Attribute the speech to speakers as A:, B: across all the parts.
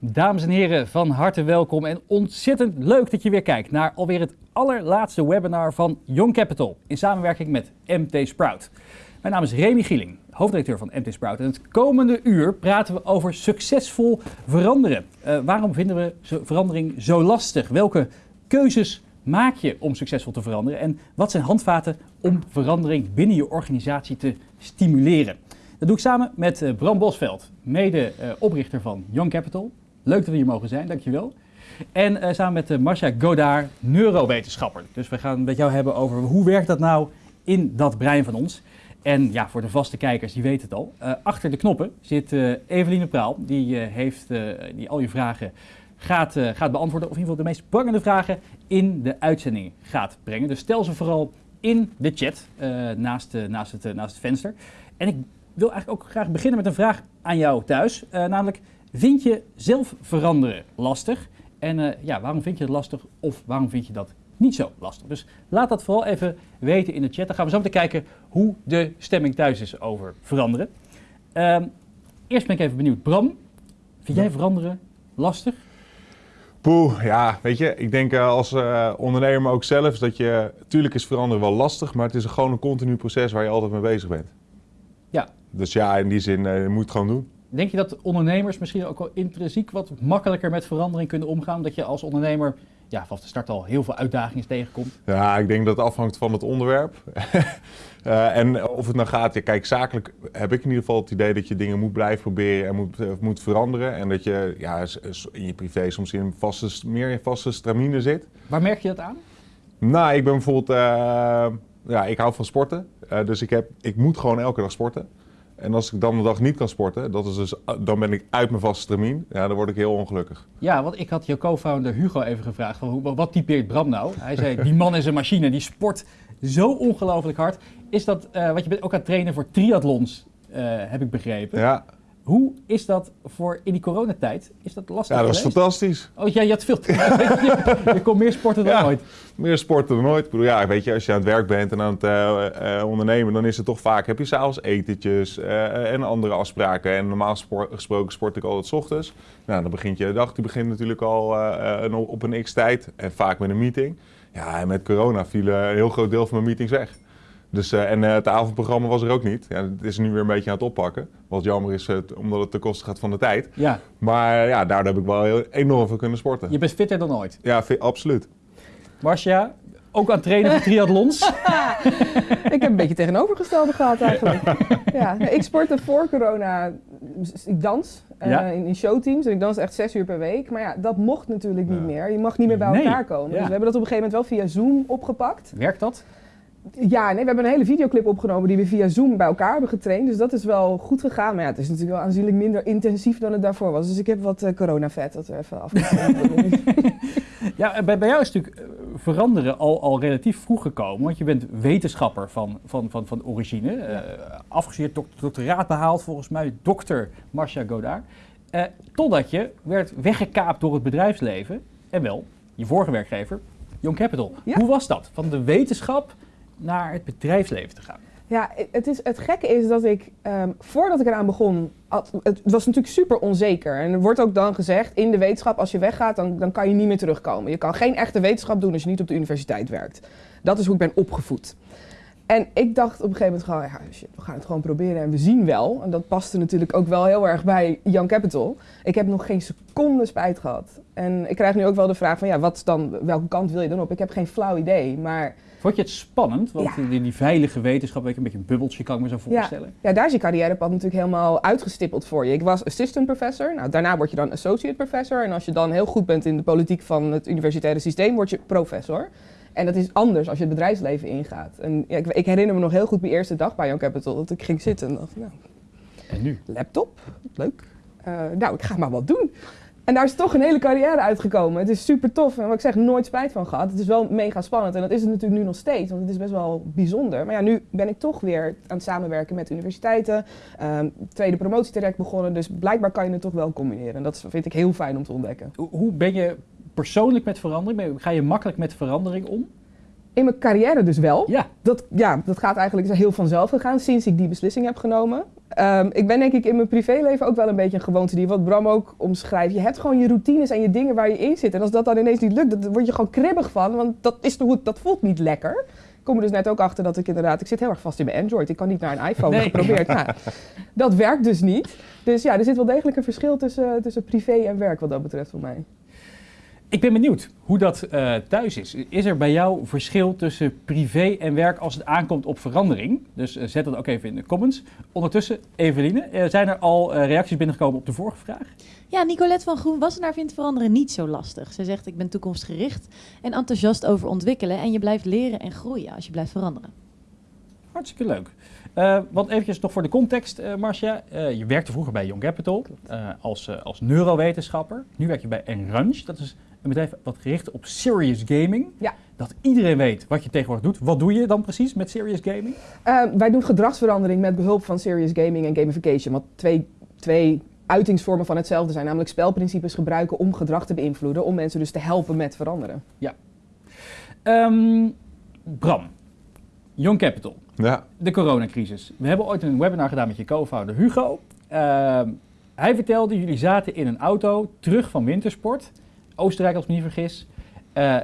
A: Dames en heren, van harte welkom en ontzettend leuk dat je weer kijkt naar alweer het allerlaatste webinar van Young Capital in samenwerking met MT Sprout. Mijn naam is Remy Gieling, hoofddirecteur van MT Sprout en het komende uur praten we over succesvol veranderen. Uh, waarom vinden we verandering zo lastig? Welke keuzes maak je om succesvol te veranderen en wat zijn handvaten om verandering binnen je organisatie te stimuleren? Dat doe ik samen met eh, Bram Bosveld, mede uh, oprichter van Young Capital. Leuk dat we hier mogen zijn, dankjewel. En uh, samen met uh, Marcia Godard, neurowetenschapper. Dus we gaan het met jou hebben over hoe werkt dat nou in dat brein van ons. En ja, voor de vaste kijkers, die weten het al. Uh, achter de knoppen zit Eveline Praal. Die, heeft, die al je vragen gaat, gaat beantwoorden. Of in ieder geval de meest prangende vragen in de uitzending gaat brengen. Dus stel ze vooral in de chat naast, naast, het, naast het venster. En ik wil eigenlijk ook graag beginnen met een vraag aan jou thuis. namelijk, Vind je zelf veranderen lastig? En uh, ja, waarom vind je het lastig of waarom vind je dat niet zo lastig? Dus laat dat vooral even weten in de chat. Dan gaan we zo meteen kijken hoe de stemming thuis is over veranderen. Uh, eerst ben ik even benieuwd. Bram, vind jij veranderen lastig?
B: Poeh, ja, weet je, ik denk uh, als uh, ondernemer ook zelf dat je, tuurlijk is veranderen wel lastig, maar het is gewoon een continu proces waar je altijd mee bezig bent.
A: Ja.
B: Dus ja, in die zin, je moet het gewoon doen.
A: Denk je dat ondernemers misschien ook wel intrinsiek wat makkelijker met verandering kunnen omgaan? Dat je als ondernemer ja, vanaf de start al heel veel uitdagingen tegenkomt?
B: Ja, ik denk dat het afhangt van het onderwerp. uh, en of het nou gaat, ja, kijk, zakelijk heb ik in ieder geval het idee dat je dingen moet blijven proberen en moet, uh, moet veranderen. En dat je ja, in je privé soms in vaste, meer in vaste stramine zit.
A: Waar merk je dat aan?
B: Nou, ik ben bijvoorbeeld, uh, ja, ik hou van sporten. dus ik, heb, ik moet gewoon elke dag sporten. En als ik dan een dag niet kan sporten, dat is dus, dan ben ik uit mijn vaste termijn. Ja, dan word ik heel ongelukkig.
A: Ja, want ik had je co-founder Hugo even gevraagd, van, wat typeert Bram nou? Hij zei, die man is een machine, die sport zo ongelooflijk hard. Is dat, uh, wat je bent ook aan het trainen voor triathlons, uh, heb ik begrepen.
B: Ja.
A: Hoe is dat voor in die coronatijd? Is dat lastig
B: Ja, dat
A: was
B: fantastisch.
A: Oh ja, je had veel je, je kon meer sporten dan
B: ja,
A: ooit.
B: Meer sporten dan ooit. Ik bedoel, ja, weet je, als je aan het werk bent en aan het uh, uh, ondernemen, dan is het toch vaak, heb je s'avonds etentjes uh, en andere afspraken. En normaal sport, gesproken sport ik altijd s ochtends. Nou, dan begint je dag, die begint natuurlijk al op een x-tijd en vaak met een meeting. Ja, en met corona viel een heel groot deel van mijn meetings weg. Dus, uh, en uh, het avondprogramma was er ook niet. Ja, het is nu weer een beetje aan het oppakken. Wat jammer is, uh, omdat het ten koste gaat van de tijd.
A: Ja.
B: Maar ja, daardoor heb ik wel heel, enorm veel kunnen sporten.
A: Je bent fitter dan ooit?
B: Ja, absoluut.
A: Marcia, ook aan het trainen voor triathlons?
C: ik heb een beetje tegenovergestelde gehad eigenlijk. ja, ik sportte voor corona. Ik dans ja. in, in, showteams en ik dans echt zes uur per week. Maar ja, dat mocht natuurlijk niet meer. Je mag niet meer bij
A: nee.
C: elkaar komen. Dus we hebben dat op een gegeven moment wel via Zoom opgepakt.
A: Werkt dat?
C: Ja, nee, we hebben een hele videoclip opgenomen die we via Zoom bij elkaar hebben getraind. Dus dat is wel goed gegaan. Maar ja, het is natuurlijk wel aanzienlijk minder intensief dan het daarvoor was. Dus ik heb wat uh, corona-vet dat we even afgetraind
A: Ja, bij, bij jou is natuurlijk veranderen al, al relatief vroeg gekomen. Want je bent wetenschapper van, van, van, van origine. Ja. Uh, afgestudeerd, doct doctoraat behaald volgens mij. Dokter Marcia Godard. Uh, totdat je werd weggekaapt door het bedrijfsleven. En wel, je vorige werkgever, Young Capital. Ja. Hoe was dat? Van de wetenschap naar het bedrijfsleven te gaan?
C: Ja, het, is, het gekke is dat ik, um, voordat ik eraan begon, het was natuurlijk super onzeker. En er wordt ook dan gezegd, in de wetenschap, als je weggaat, dan, dan kan je niet meer terugkomen. Je kan geen echte wetenschap doen als je niet op de universiteit werkt. Dat is hoe ik ben opgevoed. En ik dacht op een gegeven moment gewoon, we gaan het gewoon proberen en we zien wel. En dat paste natuurlijk ook wel heel erg bij Young Capital. Ik heb nog geen seconde spijt gehad. En ik krijg nu ook wel de vraag van, ja, wat dan, welke kant wil je dan op? Ik heb geen flauw idee, maar...
A: Vond je het spannend? Want ja. die, die, veilige wetenschap, weet je, een beetje een bubbeltje kan ik me zo voorstellen.
C: Ja. ja, daar is je carrièrepad natuurlijk helemaal uitgestippeld voor je. Ik was assistant professor, nou, daarna word je dan associate professor. En als je dan heel goed bent in de politiek van het universitaire systeem, word je professor. En dat is anders als je het bedrijfsleven ingaat. En ja, ik, ik, herinner me nog heel goed mijn eerste dag bij Young Capital, dat ik ging zitten en dacht, nou,
A: en nu?
C: Laptop, leuk. Uh, nou, ik ga maar wat doen. En daar is toch een hele carrière uitgekomen. Het is super tof en wat ik zeg, nooit spijt van gehad. Het is wel mega spannend en dat is het natuurlijk nu nog steeds, want het is best wel bijzonder. Maar ja, nu ben ik toch weer aan het samenwerken met universiteiten. Um, tweede promotietraject begonnen, dus blijkbaar kan je het toch wel combineren. En dat vind ik heel fijn om te ontdekken.
A: Hoe ben je persoonlijk met verandering? Ga je makkelijk met verandering om?
C: In mijn carrière dus wel.
A: Ja.
C: Dat, ja, dat gaat eigenlijk heel vanzelf gegaan sinds ik die beslissing heb genomen. Ehm, ik ben denk ik in mijn privéleven ook wel een beetje een gewoonte die wat Bram ook omschrijft. Je hebt gewoon je routines en je dingen waar je in zit. En als dat dan ineens niet lukt, dan word je gewoon kribbig van, want dat, is dat voelt niet lekker. Ik kom er dus net ook achter dat ik inderdaad, ik zit heel erg vast in mijn Android. Ik kan niet naar een iPhone
A: Nee.
C: geprobeerd. Nou, dat werkt dus niet. Dus ja, er zit wel degelijk een verschil tussen, tussen privé en werk wat dat betreft voor mij.
A: Ik ben benieuwd hoe dat eh, thuis is. Is er bij jou verschil tussen privé en werk als het aankomt op verandering? Dus eh, zet dat ook even in de comments. Ondertussen, Eveline, eh, zijn er al reacties binnengekomen op de vorige vraag?
D: Ja, Nicolette van Groen Wassenaar vindt veranderen niet zo lastig. Ze zegt, ik ben toekomstgericht en enthousiast over ontwikkelen. En je blijft leren en groeien als je blijft veranderen.
A: Hartstikke leuk. Eh, want eventjes nog voor de context, eh Marcia. Je werkte vroeger bij Young Capital als, als neurowetenschapper. Nu werk je bij Enrange. Dat is een bedrijf wat gericht op serious gaming.
C: Ja.
A: Dat iedereen weet wat je tegenwoordig doet. Wat doe je dan precies met serious gaming?
C: Ehm, wij doen gedragsverandering met behulp van serious gaming en gamification. Wat twee, twee uitingsvormen van hetzelfde zijn. Namelijk spelprincipes gebruiken om gedrag te beïnvloeden. Om mensen dus te helpen met veranderen.
A: Ehm, Bram, Young Capital.
B: Ja,
A: de coronacrisis. We hebben ooit een webinar gedaan met je co-founder Hugo. Ehm, hij vertelde, jullie zaten in een auto terug van wintersport. Oostenrijk als ik me niet vergis. Eh,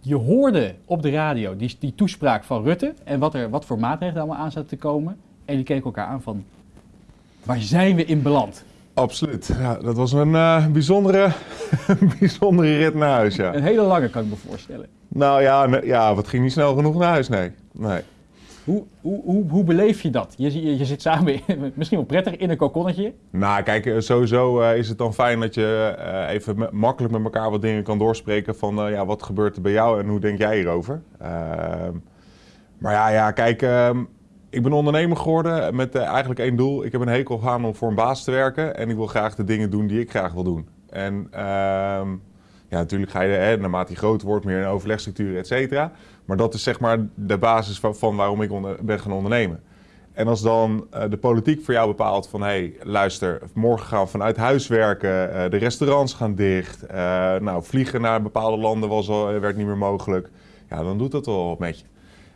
A: je hoorde op de radio die, die toespraak van Rutte en wat, er, wat voor maatregelen allemaal aan zaten te komen. En jullie keken elkaar aan van, waar zijn we in beland?
B: absoluut. Ja, dat was een eh, bijzondere, bijzondere rit naar huis, ja.
A: Een hele lange kan ik me voorstellen.
B: Nou ja, ja, wat ging niet snel genoeg naar huis, nee. nee.
A: Hoe, hoe, hoe, hoe beleef je dat? Je, je, zit samen, misschien wel prettig, in een kokonnetje.
B: Nou, kijk, eh, sowieso eh, is het dan fijn dat je eh, even makkelijk met elkaar wat dingen kan doorspreken van ja, wat gebeurt er bij jou en hoe denk jij hierover. Ehm, maar ja, ja kijk, ehm, ik ben ondernemer geworden met eigenlijk één doel. Ik heb een hekel aan om voor een baas te werken en ik wil graag de dingen doen die ik graag wil doen. En ehm, ja, natuurlijk ga je, hè, naarmate je groter wordt, meer in overlegstructuren, et cetera. Maar dat is zeg maar de basis van, van waarom ik onder- ben gaan ondernemen. En als dan eh, de politiek voor jou bepaalt van... hé, hey, luister, morgen gaan we vanuit huis werken... eh, de restaurants gaan dicht... eh, nou, vliegen naar bepaalde landen was al, werd niet meer mogelijk... ja, dan doet dat wel wat met je.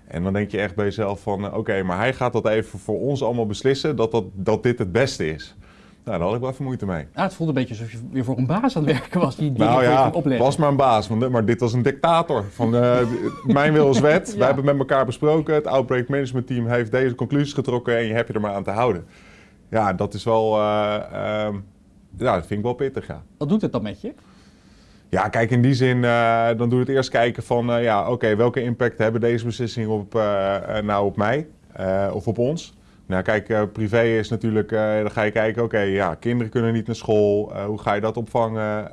B: En dan denk je echt bij jezelf van... oké, maar hij gaat dat even voor ons allemaal beslissen... dat, dat, dat dit het beste is. Nou, daar had ik wel even moeite mee.
A: Ah, het voelde een beetje alsof je weer voor een baas aan het werken was die dingen
B: Nou ja,
A: opleggen.
B: was maar een baas, want, maar dit was een dictator. Van, eh, mijn wil is wet,
A: Ja.
B: wij hebben met elkaar besproken. Het Outbreak Management Team heeft deze conclusies getrokken en je hebt je er maar aan te houden. Ja, dat is wel, eh, ehm, ja, dat vind ik wel pittig, ja.
A: Wat doet het dan met je?
B: Ja, kijk, in die zin, eh, dan doe je het eerst kijken van, ja, oké, welke impact hebben deze beslissingen op, nou op mij of op ons? Nou, kijk, eh, privé is natuurlijk, eh, dan ga je kijken, oké, ja, kinderen kunnen niet naar school, eh, hoe ga je dat opvangen?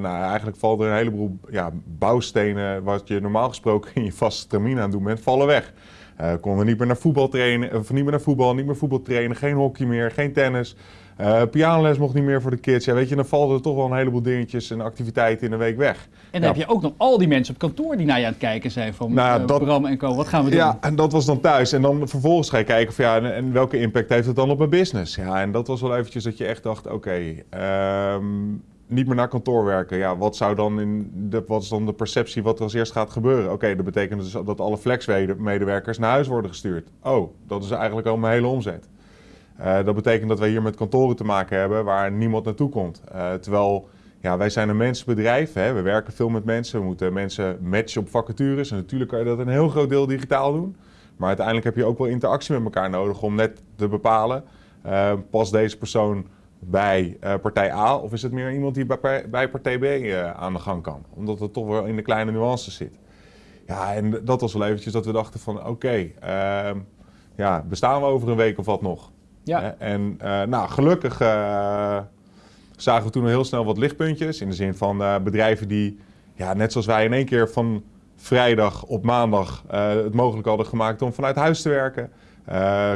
B: Nou, eigenlijk valt er een heleboel ja, bouwstenen, wat je normaal gesproken in je vaste termine aan doen bent, vallen weg. Eh konden niet meer naar voetbal trainen, of niet meer naar voetbal, niet meer voetbal trainen, geen hockey meer, geen tennis. Eh pianoles mocht niet meer voor de kids. Ja, weet je, dan vallen er toch wel een heleboel dingetjes en activiteiten in een week weg.
A: En dan heb je ook nog al die mensen op kantoor die naar je aan het kijken zijn van
B: Nou
A: eh,
B: dat-
A: Bram en Co. Wat gaan we doen?
B: Ja, en dat was dan thuis. En dan vervolgens ga je kijken van ja, en, en welke impact heeft het dan op mijn business? Ja, en dat was wel eventjes dat je echt dacht, oké, ehm, niet meer naar kantoor werken. Ja, wat zou dan in de, wat is dan de perceptie wat er als eerst gaat gebeuren? Oké, dat betekent dus dat alle flexmedewerkers naar huis worden gestuurd. Oh, dat is eigenlijk al mijn hele omzet. Eh, dat betekent dat wij hier met kantoren te maken hebben waar niemand naartoe komt. Eh, terwijl ja, wij zijn een mensenbedrijf, hè. we werken veel met mensen, we moeten mensen matchen op vacatures. En natuurlijk kan je dat een heel groot deel digitaal doen. Maar uiteindelijk heb je ook wel interactie met elkaar nodig om net te bepalen, eh, past deze persoon bij partij A of is het meer iemand die bij, bij partij B aan de gang kan? Omdat het toch wel in de kleine nuances zit. Ja, en dat was wel eventjes dat we dachten van oké, ehm, ja, bestaan we over een week of wat nog?
A: Ja.
B: En eh, nou, gelukkig eh, zagen we toen heel snel wat lichtpuntjes. In de zin van eh, bedrijven die, ja, net zoals wij in één keer van vrijdag op maandag het mogelijk hadden gemaakt om vanuit huis te werken.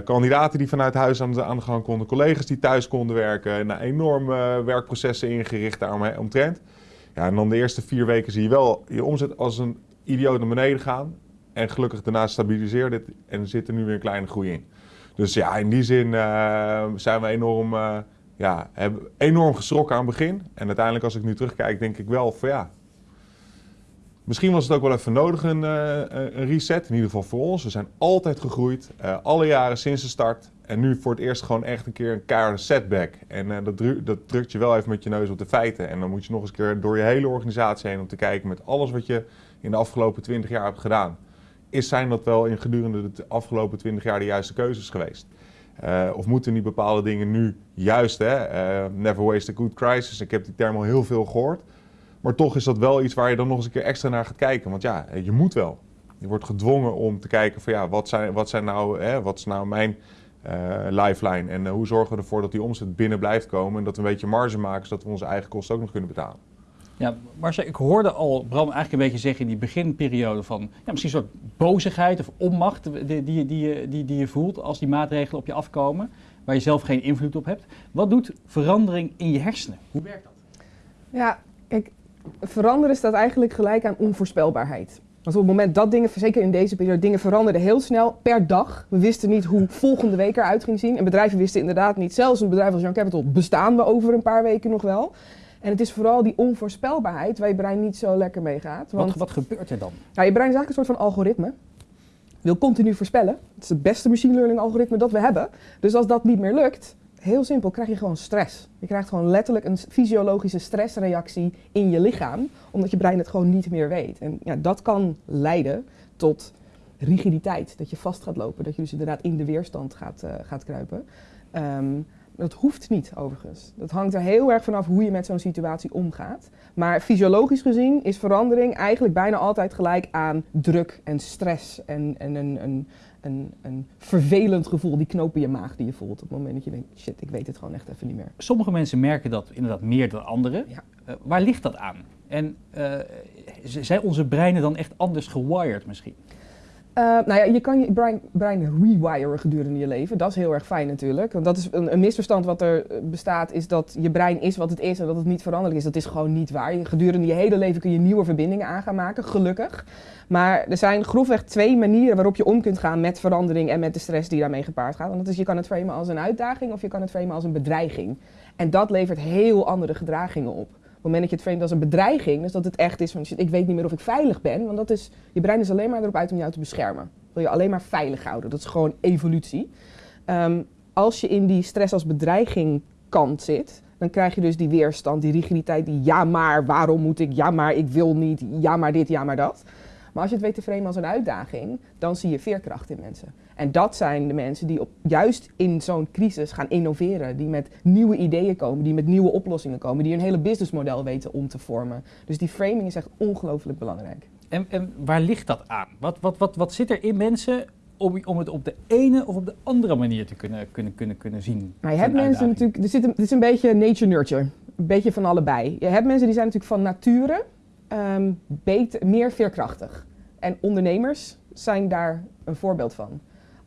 B: Kandidaten die vanuit huis aan de, gang konden, collega's die thuis konden werken. Nou, werkprocessen ingericht daaromheen omtrent. Ja, en dan de eerste vier weken zie je wel je omzet als een idioot naar beneden gaan. En gelukkig daarna stabiliseerde het en zit er nu weer een kleine groei in. Dus ja, in die zin eh, zijn we enorm, eh, ja, enorm geschrokken aan het begin. En uiteindelijk als ik nu terugkijk, denk ik wel van ja... Misschien was het ook wel even nodig een, eh, een reset, in ieder geval voor ons. We zijn altijd gegroeid, alle jaren sinds de start. En nu voor het eerst gewoon echt een keer een keiharde setback. En dat, dat drukt je wel even met je neus op de feiten. En dan moet je nog eens een keer door je hele organisatie heen om te kijken met alles wat je in de afgelopen 20 jaar hebt gedaan. Is zijn dat wel in gedurende de afgelopen 20 jaar de juiste keuzes geweest? Eh, of moeten die bepaalde dingen nu juist, hè? eh, never waste a good crisis. Ik heb die term al heel veel gehoord. Maar toch is dat wel iets waar je dan nog eens een keer extra naar gaat kijken. Want ja, je moet wel. Je wordt gedwongen om te kijken van ja, wat, zijn, wat, zijn nou, hè, wat is nou mijn eh, lifeline? En eh, hoe zorgen we ervoor dat die omzet binnen blijft komen en dat we een beetje marge maken, zodat we onze eigen kosten ook nog kunnen betalen.
A: Ja, Marcel, ik hoorde al Bram eigenlijk een beetje zeggen in die beginperiode van ja, misschien een soort bozigheid of onmacht die, die, die, die, die, je voelt als die maatregelen op je afkomen, waar je zelf geen invloed op hebt. Wat doet verandering in je hersenen? Hoe werkt dat?
C: Ja, kijk, veranderen staat eigenlijk gelijk aan onvoorspelbaarheid. Want op het moment dat dingen, zeker in deze periode, dingen veranderden heel snel per dag. We wisten niet hoe volgende week eruit ging zien. En bedrijven wisten inderdaad niet. Zelfs een bedrijf als Young Capital bestaan we over een paar weken nog wel. En het is vooral die onvoorspelbaarheid waar je brein niet zo lekker mee gaat. Want
A: Wat, wat gebeurt er dan?
C: nou, je brein is eigenlijk een soort van algoritme. Wil continu voorspellen. Het is het beste machine learning algoritme dat we hebben. Dus als dat niet meer lukt, heel simpel, krijg je gewoon stress. Je krijgt gewoon letterlijk een fysiologische stressreactie in je lichaam, omdat je brein het gewoon niet meer weet. En ja, dat kan leiden tot rigiditeit, dat je vast gaat lopen, dat je dus inderdaad in de weerstand gaat, eh, gaat kruipen. Ehm, dat hoeft niet overigens. Dat hangt er heel erg vanaf hoe je met zo'n situatie omgaat. Maar fysiologisch gezien is verandering eigenlijk bijna altijd gelijk aan druk en stress en, en een, een, een, een vervelend gevoel, die knoop in je maag die je voelt op het moment dat je denkt, shit, ik weet het gewoon echt even niet meer.
A: Sommige mensen merken dat inderdaad meer dan anderen.
C: Ja.
A: Eh, waar ligt dat aan? En eh, zijn onze breinen dan echt anders gewired misschien?
C: Eh, nou ja, je kan je brein, brein rewiren gedurende je leven. Dat is heel erg fijn natuurlijk. Want dat is een, een misverstand wat er eh, bestaat, is dat je brein is wat het is en dat het niet veranderlijk is. Dat is gewoon niet waar. Gedurende je hele leven kun je nieuwe verbindingen aan gaan maken, gelukkig. Maar er zijn grofweg twee manieren waarop je om kunt gaan met verandering en met de stress die daarmee gepaard gaat. Want dat is, je kan het framen als een uitdaging of je kan het framen als een bedreiging. En dat levert heel andere gedragingen op. Moment dat je het framet als een bedreiging, dus dat het echt is van ik weet niet meer of ik veilig ben, want dat is, je brein is alleen maar erop uit om jou te beschermen. Wil je alleen maar veilig houden. Dat is gewoon evolutie. Ehm, als je in die stress als bedreiging kant zit, dan krijg je dus die weerstand, die rigiditeit, die ja maar, waarom moet ik, ja maar, ik wil niet, ja maar dit, ja maar dat. Maar als je het weet te framen als een uitdaging, dan zie je veerkracht in mensen. En dat zijn de mensen die op, juist in zo'n crisis gaan innoveren. Die met nieuwe ideeën komen, die met nieuwe oplossingen komen. Die een hele businessmodel weten om te vormen. Dus die framing is echt ongelooflijk belangrijk.
A: En, en waar ligt dat aan? Wat, wat, wat, wat zit er in mensen om, om het op de ene of op de andere manier te kunnen, kunnen, kunnen, kunnen zien?
C: Maar je hebt mensen
A: uitdaging.
C: natuurlijk, er zit een, het is een beetje nature-nurture. Een beetje van allebei. Je hebt mensen die zijn natuurlijk van nature ehm, beter, meer veerkrachtig. En ondernemers zijn daar een voorbeeld van.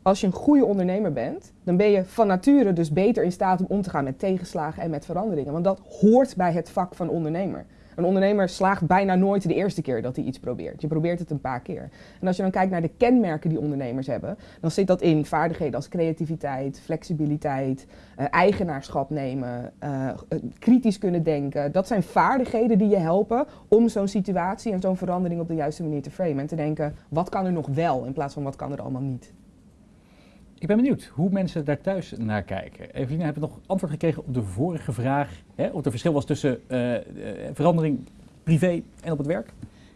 C: Als je een goede ondernemer bent, dan ben je van nature dus beter in staat om om te gaan met tegenslagen en met veranderingen. Want dat hoort bij het vak van ondernemer. Een ondernemer slaagt bijna nooit de eerste keer dat hij iets probeert. Je probeert het een paar keer. En als je dan kijkt naar de kenmerken die ondernemers hebben, dan zit dat in vaardigheden als creativiteit, flexibiliteit, eh, eigenaarschap nemen, eh, eh, kritisch kunnen denken. Dat zijn vaardigheden die je helpen om zo'n situatie en zo'n verandering op de juiste manier te framen. En te denken, wat kan er nog wel in plaats van wat kan er allemaal niet.
A: Ik ben benieuwd hoe mensen daar thuis naar kijken. Evelien, heb je nog antwoord gekregen op de vorige vraag? Hè, of er verschil was tussen eh, eh, verandering privé en op het werk?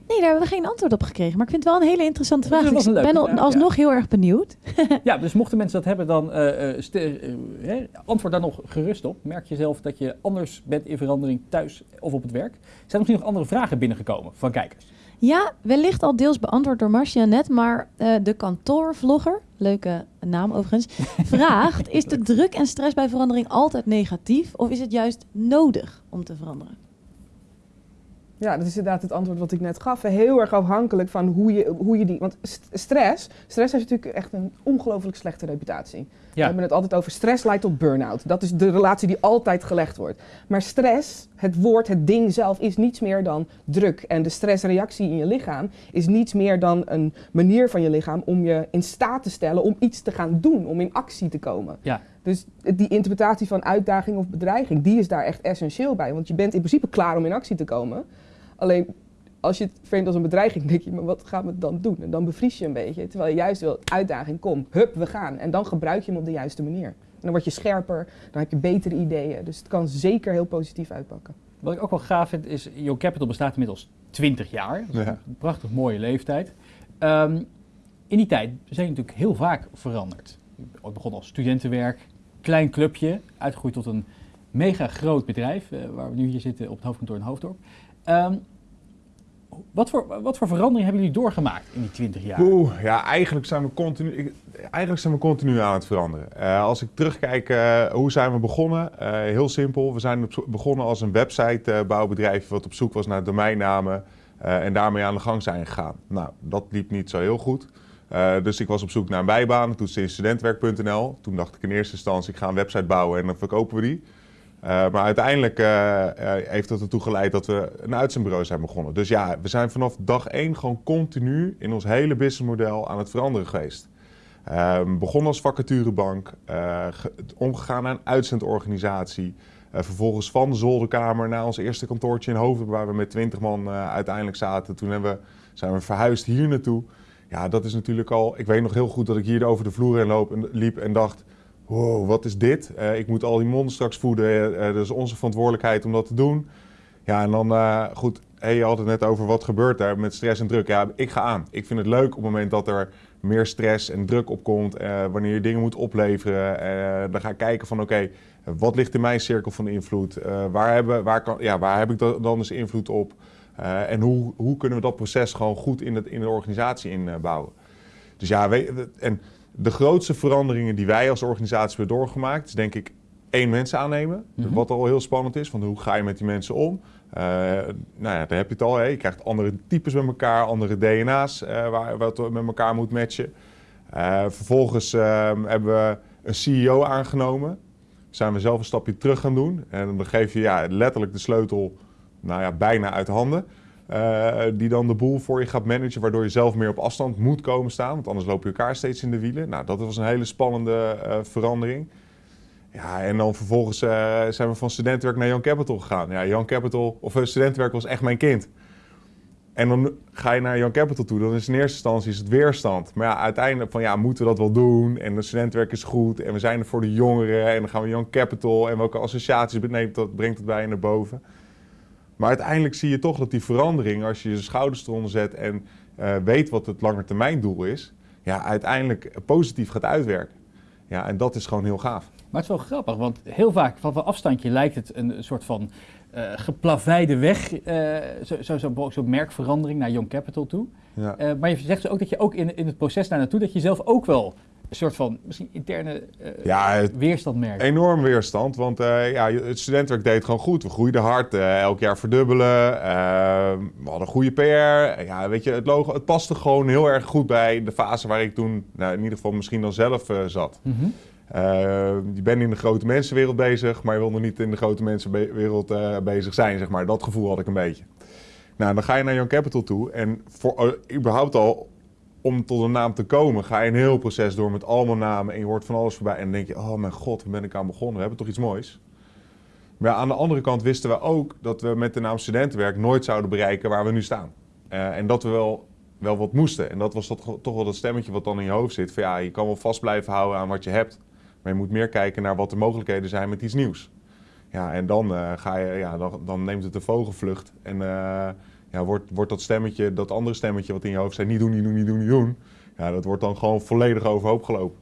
D: Nee, daar hebben we geen antwoord op gekregen. Maar ik vind het wel een hele interessante vraag. ik ben al- alsnog heel erg benieuwd.
A: Ja, dus mochten mensen dat hebben, dan eh, antwoord daar nog gerust op. Merk je zelf dat je anders bent in verandering thuis of op het werk? Zijn er misschien nog andere vragen binnengekomen van kijkers?
D: Ja, wellicht al deels beantwoord door Marcia net, maar de kantoorvlogger, leuke naam overigens, vraagt: Is de druk en stress bij verandering altijd negatief of is het juist nodig om te veranderen?
C: Ja, dat is inderdaad het antwoord wat ik net gaf. Heel erg afhankelijk van hoe je, hoe je die... Want st- stress, stress heeft natuurlijk echt een ongelooflijk slechte reputatie. We hebben het altijd over stress leidt tot burn-out. Dat is de relatie die altijd gelegd wordt. Maar stress, het woord, het ding zelf, is niets meer dan druk. En de stressreactie in je lichaam is niets meer dan een manier van je lichaam om je in staat te stellen om iets te gaan doen, om in actie te komen.
A: Ja.
C: Dus die interpretatie van uitdaging of bedreiging, die is daar echt essentieel bij. Want je bent in principe klaar om in actie te komen. Alleen als je het framet als een bedreiging, denk je, maar wat gaan we dan doen? En dan bevries je een beetje. Terwijl je juist wil, uitdaging, kom, hup, we gaan. En dan gebruik je hem op de juiste manier. En dan word je scherper, dan heb je betere ideeën. Dus het kan zeker heel positief uitpakken.
A: Wat ik ook wel gaaf vind is, Young Capital bestaat inmiddels 20 jaar. Dat is
B: Ja.
A: een prachtig mooie leeftijd. Ehm, in die tijd zijn je natuurlijk heel vaak veranderd. Ooit begonnen als studentenwerk, klein clubje, uitgegroeid tot een mega groot bedrijf, eh, waar we nu hier zitten op het hoofdkantoor in Hoofddorp. Ehm, wat, voor, wat voor verandering hebben jullie doorgemaakt in die 20 jaar?
B: Oeh, ja, eigenlijk zijn we continu, eigenlijk zijn we continu aan het veranderen. Eh, als ik terugkijk, eh, hoe zijn we begonnen? Eh, heel simpel, we zijn begonnen als een websitebouwbedrijf wat op zoek was naar domeinnamen en daarmee aan de gang zijn gegaan. Nou, dat liep niet zo heel goed. Dus ik was op zoek naar een bijbaan, toen studentwerk.nl. Toen dacht ik in eerste instantie, ik ga een website bouwen en dan verkopen we die. Eh, maar uiteindelijk eh, eh, heeft dat ertoe geleid dat we een uitzendbureau zijn begonnen. Dus ja, we zijn vanaf dag één gewoon continu in ons hele businessmodel aan het veranderen geweest. Ehm begonnen als vacaturebank, ge- omgegaan naar een uitzendorganisatie. Vervolgens van de zolderkamer naar ons eerste kantoortje in Hoven, waar we met 20 man uiteindelijk zaten. Toen hebben zijn we verhuisd hier naartoe. Ja, dat is natuurlijk al. Ik weet nog heel goed dat ik hier over de vloer heen loop en, liep en dacht: wow, wat is dit? Eh, ik moet al die monden straks voeden. Eh, dat is onze verantwoordelijkheid om dat te doen. Ja, en dan eh, goed. Hey, je had het net over wat gebeurt daar met stress en druk. Ja, ik ga aan. Ik vind het leuk op het moment dat er meer stress en druk opkomt. eh wanneer je dingen moet opleveren. eh, dan ga ik kijken van oké, wat ligt in mijn cirkel van invloed? Eh, waar, hebben, waar, kan, ja, waar heb ik da- dan dus invloed op? Eh, en hoe, hoe kunnen we dat proces gewoon goed in, het, in de organisatie inbouwen? Dus ja, weet, en de grootste veranderingen die wij als organisatie hebben doorgemaakt, is denk ik één mensen aannemen.
A: Mhm.
B: Wat al heel spannend is, van hoe ga je met die mensen om? Eh, nou ja, daar heb je het al. Hè. Je krijgt andere types met elkaar, andere DNA's eh, waar wat met elkaar moet matchen. Eh, vervolgens ehm, hebben we een CEO aangenomen. Zijn we zelf een stapje terug gaan doen. En dan geef je ja, letterlijk de sleutel nou ja, bijna uit handen. Eh, die dan de boel voor je gaat managen, waardoor je zelf meer op afstand moet komen staan. Want anders loop je elkaar steeds in de wielen. Nou, dat was een hele spannende eh, verandering. Ja, en dan vervolgens eh, zijn we van studentenwerk naar Young Capital gegaan. Ja, Young Capital, of studentenwerk was echt mijn kind. En dan ga je naar Young Capital toe, dan is in eerste instantie is het weerstand. Maar ja, uiteindelijk van ja, moeten we dat wel doen? En de studentenwerk is goed en we zijn er voor de jongeren. En dan gaan we Young Capital en welke associaties neemt dat, brengt het bij je naar boven. Maar uiteindelijk zie je toch dat die verandering, als je je schouders eronder zet en eh, weet wat het langetermijndoel is, ja, uiteindelijk positief gaat uitwerken. Ja, en dat is gewoon heel gaaf.
A: Maar het is wel grappig, want heel vaak van van afstandje lijkt het een soort van eh geplaveide weg, eh, zo'n zo, zo, zo merkverandering naar Young Capital toe.
B: Ja.
A: Eh, maar je zegt ook dat je ook in, in het proces daar naartoe, dat je zelf ook wel een soort van misschien interne eh,
B: Ja, het-
A: weerstand merkt.
B: Enorm weerstand, want eh, ja, het studentenwerk deed gewoon goed. We groeiden hard, eh, elk jaar verdubbelen. we hadden goede PR. Ja, weet je, het logo, het paste gewoon heel erg goed bij de fase waar ik toen, nou, in ieder geval misschien dan zelf zat.
A: Mhm.
B: Je bent in de grote mensenwereld bezig, maar je wil nog niet in de grote mensenwereld bezig zijn, zeg maar. Dat gevoel had ik een beetje. Nou, dan ga je naar Young Capital toe en voor, überhaupt al om tot een naam te komen, ga je een heel proces door met allemaal namen en je hoort van alles voorbij. En dan denk je, oh mijn god, waar ben ik aan begonnen? We hebben toch iets moois? Maar aan de andere kant wisten we ook dat we met de naam studentenwerk nooit zouden bereiken waar we nu staan. Eh, en dat we wel, wel wat moesten. En dat was dat, toch wel dat stemmetje wat dan in je hoofd zit. Van ja, je kan wel vast blijven houden aan wat je hebt. Maar je moet meer kijken naar wat de mogelijkheden zijn met iets nieuws. Ja, en dan, eh, ga je, ja, dan, dan neemt het een vogelvlucht. En eh, ja, wordt, wordt dat stemmetje, dat andere stemmetje wat in je hoofd zei, niet doen, niet doen, niet doen, niet doen. Ja, dat wordt dan gewoon volledig overhoop gelopen.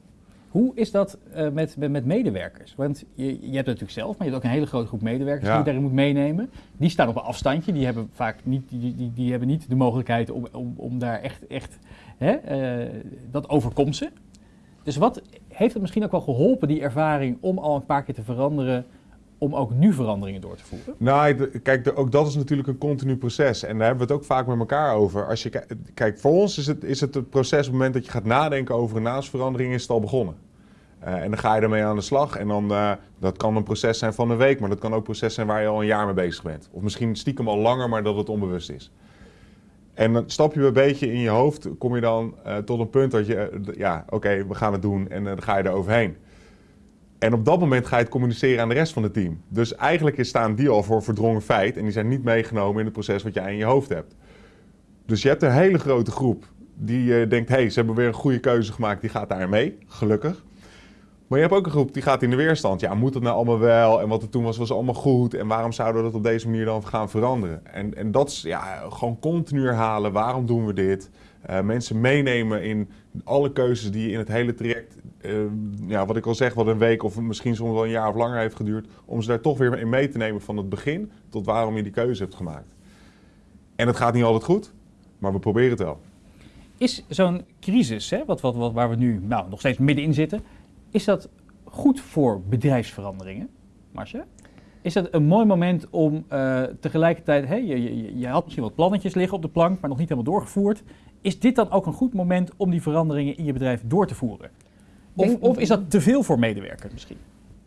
A: Hoe is dat eh, met, met, medewerkers? Want je, je hebt het natuurlijk zelf, maar je hebt ook een hele grote groep medewerkers
B: Ja.
A: die je daarin moet meenemen. Die staan op een afstandje, die hebben vaak niet, die, die, die hebben niet de mogelijkheid om, om, om daar echt, echt hè, eh, dat overkomt ze. Dus wat heeft het misschien ook wel geholpen, die ervaring, om al een paar keer te veranderen, om ook nu veranderingen door te voeren?
B: Nou, kijk, ook dat is natuurlijk een continu proces. En daar hebben we het ook vaak met elkaar over. Als je, ki- kijk, voor ons is het, is het het proces op het moment dat je gaat nadenken over een naamsverandering, is het al begonnen. Eh, en dan ga je ermee aan de slag. En dan, eh, dat kan een proces zijn van een week, maar dat kan ook een proces zijn waar je al een jaar mee bezig bent. Of misschien stiekem al langer, maar dat het onbewust is. En dan stap je een beetje in je hoofd, kom je dan eh, tot een punt dat je, ja, oké, we gaan het doen en dan ga je er overheen. En op dat moment ga je het communiceren aan de rest van het team. Dus eigenlijk staan die al voor verdrongen feit en die zijn niet meegenomen in het proces wat jij in je hoofd hebt. Dus je hebt een hele grote groep die eh, denkt, hé, hey, ze hebben weer een goede keuze gemaakt, die gaat daar mee, gelukkig. Maar je hebt ook een groep die gaat in de weerstand. Ja, moet het nou allemaal wel? En wat er toen was, was allemaal goed. En waarom zouden we dat op deze manier dan gaan veranderen? En, en dat is ja, gewoon continu herhalen. Waarom doen we dit? Uh, mensen meenemen in alle keuzes die in het hele traject, uh, ja, wat ik al zeg, wat een week of misschien soms wel een jaar of langer heeft geduurd, om ze daar toch weer in mee te nemen van het begin tot waarom je die keuze hebt gemaakt. En het gaat niet altijd goed, maar we proberen het wel.
A: Is zo'n crisis, hè, wat, wat, waar we nu nou, nog steeds middenin zitten, is dat goed voor bedrijfsveranderingen, Marcia? Is dat een mooi moment om uh, tegelijkertijd, hey, je, je, je, had misschien wat plannetjes liggen op de plank, maar nog niet helemaal doorgevoerd. Is dit dan ook een goed moment om die veranderingen in je bedrijf door te voeren? Of, of is dat te veel voor medewerkers misschien?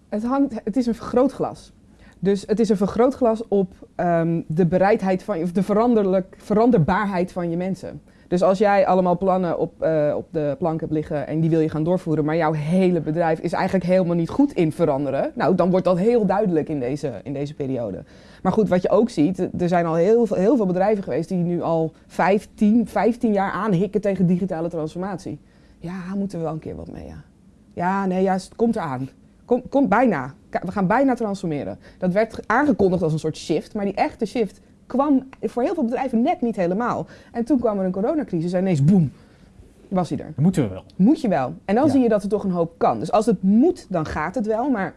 C: Het, hangt, het is een vergrootglas. Dus het is een vergrootglas op um, de bereidheid van, of de veranderlijk, veranderbaarheid van je mensen. Dus als jij allemaal plannen op, uh, op de plank hebt liggen en die wil je gaan doorvoeren, maar jouw hele bedrijf is eigenlijk helemaal niet goed in veranderen, nou dan wordt dat heel duidelijk in deze, in deze periode. Maar goed, wat je ook ziet, er zijn al heel veel, heel veel bedrijven geweest die nu al 15, 15 jaar aanhikken tegen digitale transformatie. Ja, moeten we wel een keer wat mee, ja. Ja, nee, ja, het komt eraan. Komt kom bijna. We gaan bijna transformeren. Dat werd aangekondigd als een soort shift, maar die echte shift kwam voor heel veel bedrijven net niet helemaal. En toen kwam er een coronacrisis en ineens boem, was hij er.
A: Moeten we wel.
C: Moet je wel. En dan ja. zie je dat er toch een hoop kan. Dus als het moet, dan gaat het wel. Maar